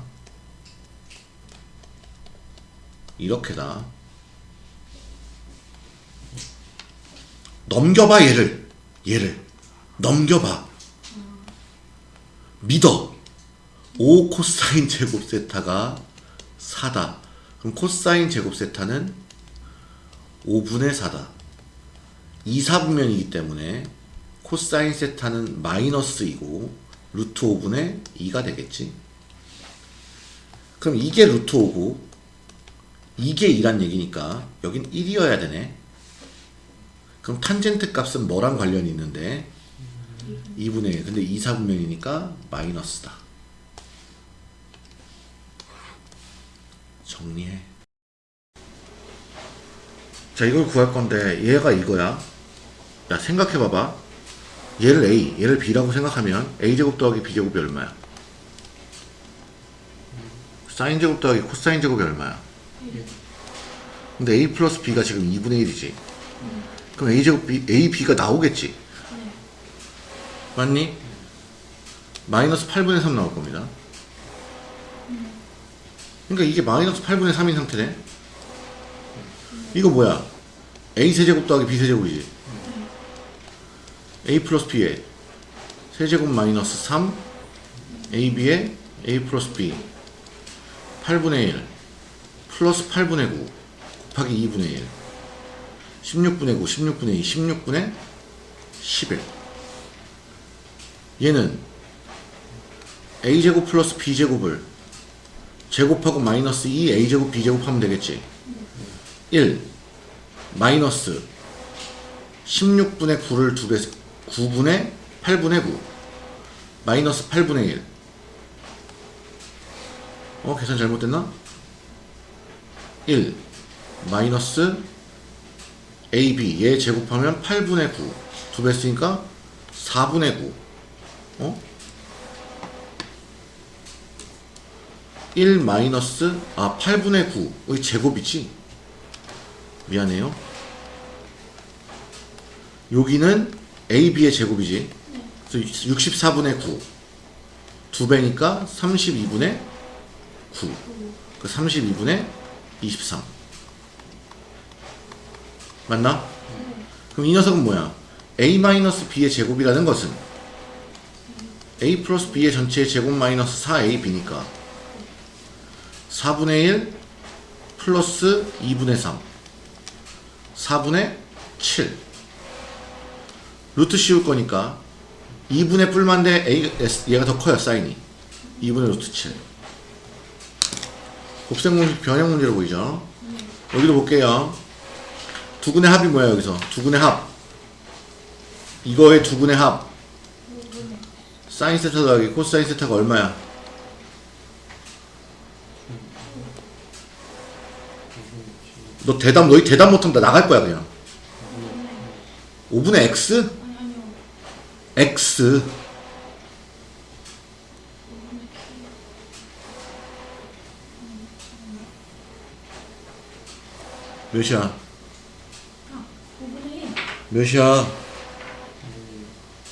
이렇게다. 넘겨봐 얘를. 얘를. 넘겨봐. 믿어. 5 코사인 제곱 세타가 4다. 그럼 코사인 제곱 세타는 5분의 4다 2, 4분면이기 때문에 코사인 세타는 마이너스이고 루트 5분의 2가 되겠지? 그럼 이게 루트 5고 이게 2란 얘기니까 여긴 1이어야 되네. 그럼 탄젠트 값은 뭐랑 관련이 있는데? 2분의 1 근데 2, 4분면이니까 마이너스다. 정리해. 자 이걸 구할 건데 얘가 이거야 야 생각해봐봐 얘를 A 얘를 B라고 생각하면 A제곱 더하기 B제곱이 얼마야 사인 제곱 더하기 코사인 제곱이 얼마야 근데 A 플러스 B가 지금 2분의 1이지 그럼 A제곱 B, A, B가 나오겠지 네. 맞니? 마이너스 8분의 3 나올 겁니다. 그러니까 이게 마이너스 8분의 3인 상태네. 이거 뭐야? A 세제곱 더하기 B 세제곱이지. A 플러스 B에 세제곱 마이너스 3 AB에 A 플러스 B. 8분의 1 플러스 8분의 9 곱하기 2분의 1 16분의 9 16분의 2 16분의 11 얘는 a제곱 플러스 b제곱을 제곱하고 마이너스 2 a제곱 b제곱 하면 되겠지? 1 마이너스 16분의 9를 두 배, 9분의 8분의 9 마이너스 8분의 1 어? 계산 잘못됐나? 1 마이너스 ab 얘 제곱하면 8분의 9 두 배 쓰니까 4분의 9 어? 1 마이너스 아 8분의 9의 제곱이지? 미안해요. 여기는 AB의 제곱이지. 그래서 64분의 9두 배니까 32분의 9 그 32분의 23 맞나? 그럼 이 녀석은 뭐야? A 마이너스 B의 제곱이라는 것은 A 플러스 B의 전체의 제곱 마이너스 4AB니까 4분의 1 플러스 2분의 3 4분의 7 루트 씌울 거니까 2분의 뿔만데 얘가 더 커요 사인이. 2분의 루트 7 곱셈 변형 문제로 보이죠? 여기도 볼게요. 두근의 합이 뭐야 여기서? 두근의 합. 이거의 두근의 합. 사인 세타 더하기 코사인 세타가 얼마야? 너 대답 너희 대답 나 나갈 거야 그냥. 5분의 x? X 몇이야? 아, 5분의 1. 몇이야?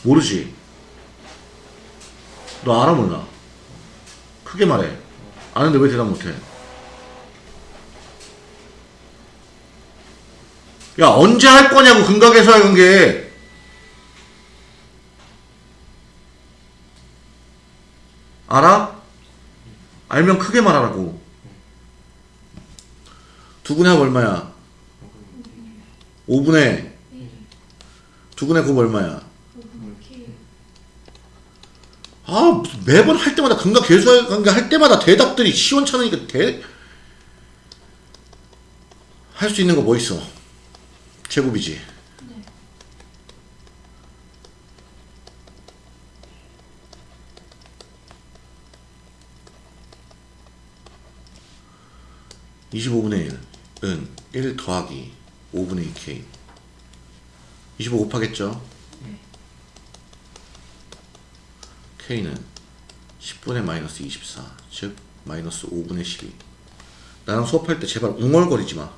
모르지? 너 알아 몰라? 크게 말해 아는데 왜 대답 못해? 야 언제 할 거냐고 근각에서 연계 알아? 알면 크게 말하라고 두분의 합 얼마야? 5분의 두분의 곱 얼마야? 5분의 K. 아 매번 할 때마다 근각 계수관계 할 때마다 대답들이 시원찮으니까 대... 할 수 있는 거 뭐 있어? 제곱이지 25분의 1은 1 더하기 5분의 2k 25 곱하겠죠? 네. k는 10분의 마이너스 24, 즉 마이너스 5분의 12. 나랑 수업할 때 제발 웅얼거리지 마.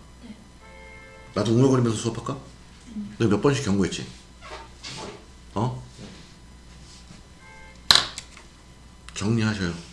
나도 웅얼거리면서 수업할까? 너몇 번씩 경고했지? 어? 정리하셔요.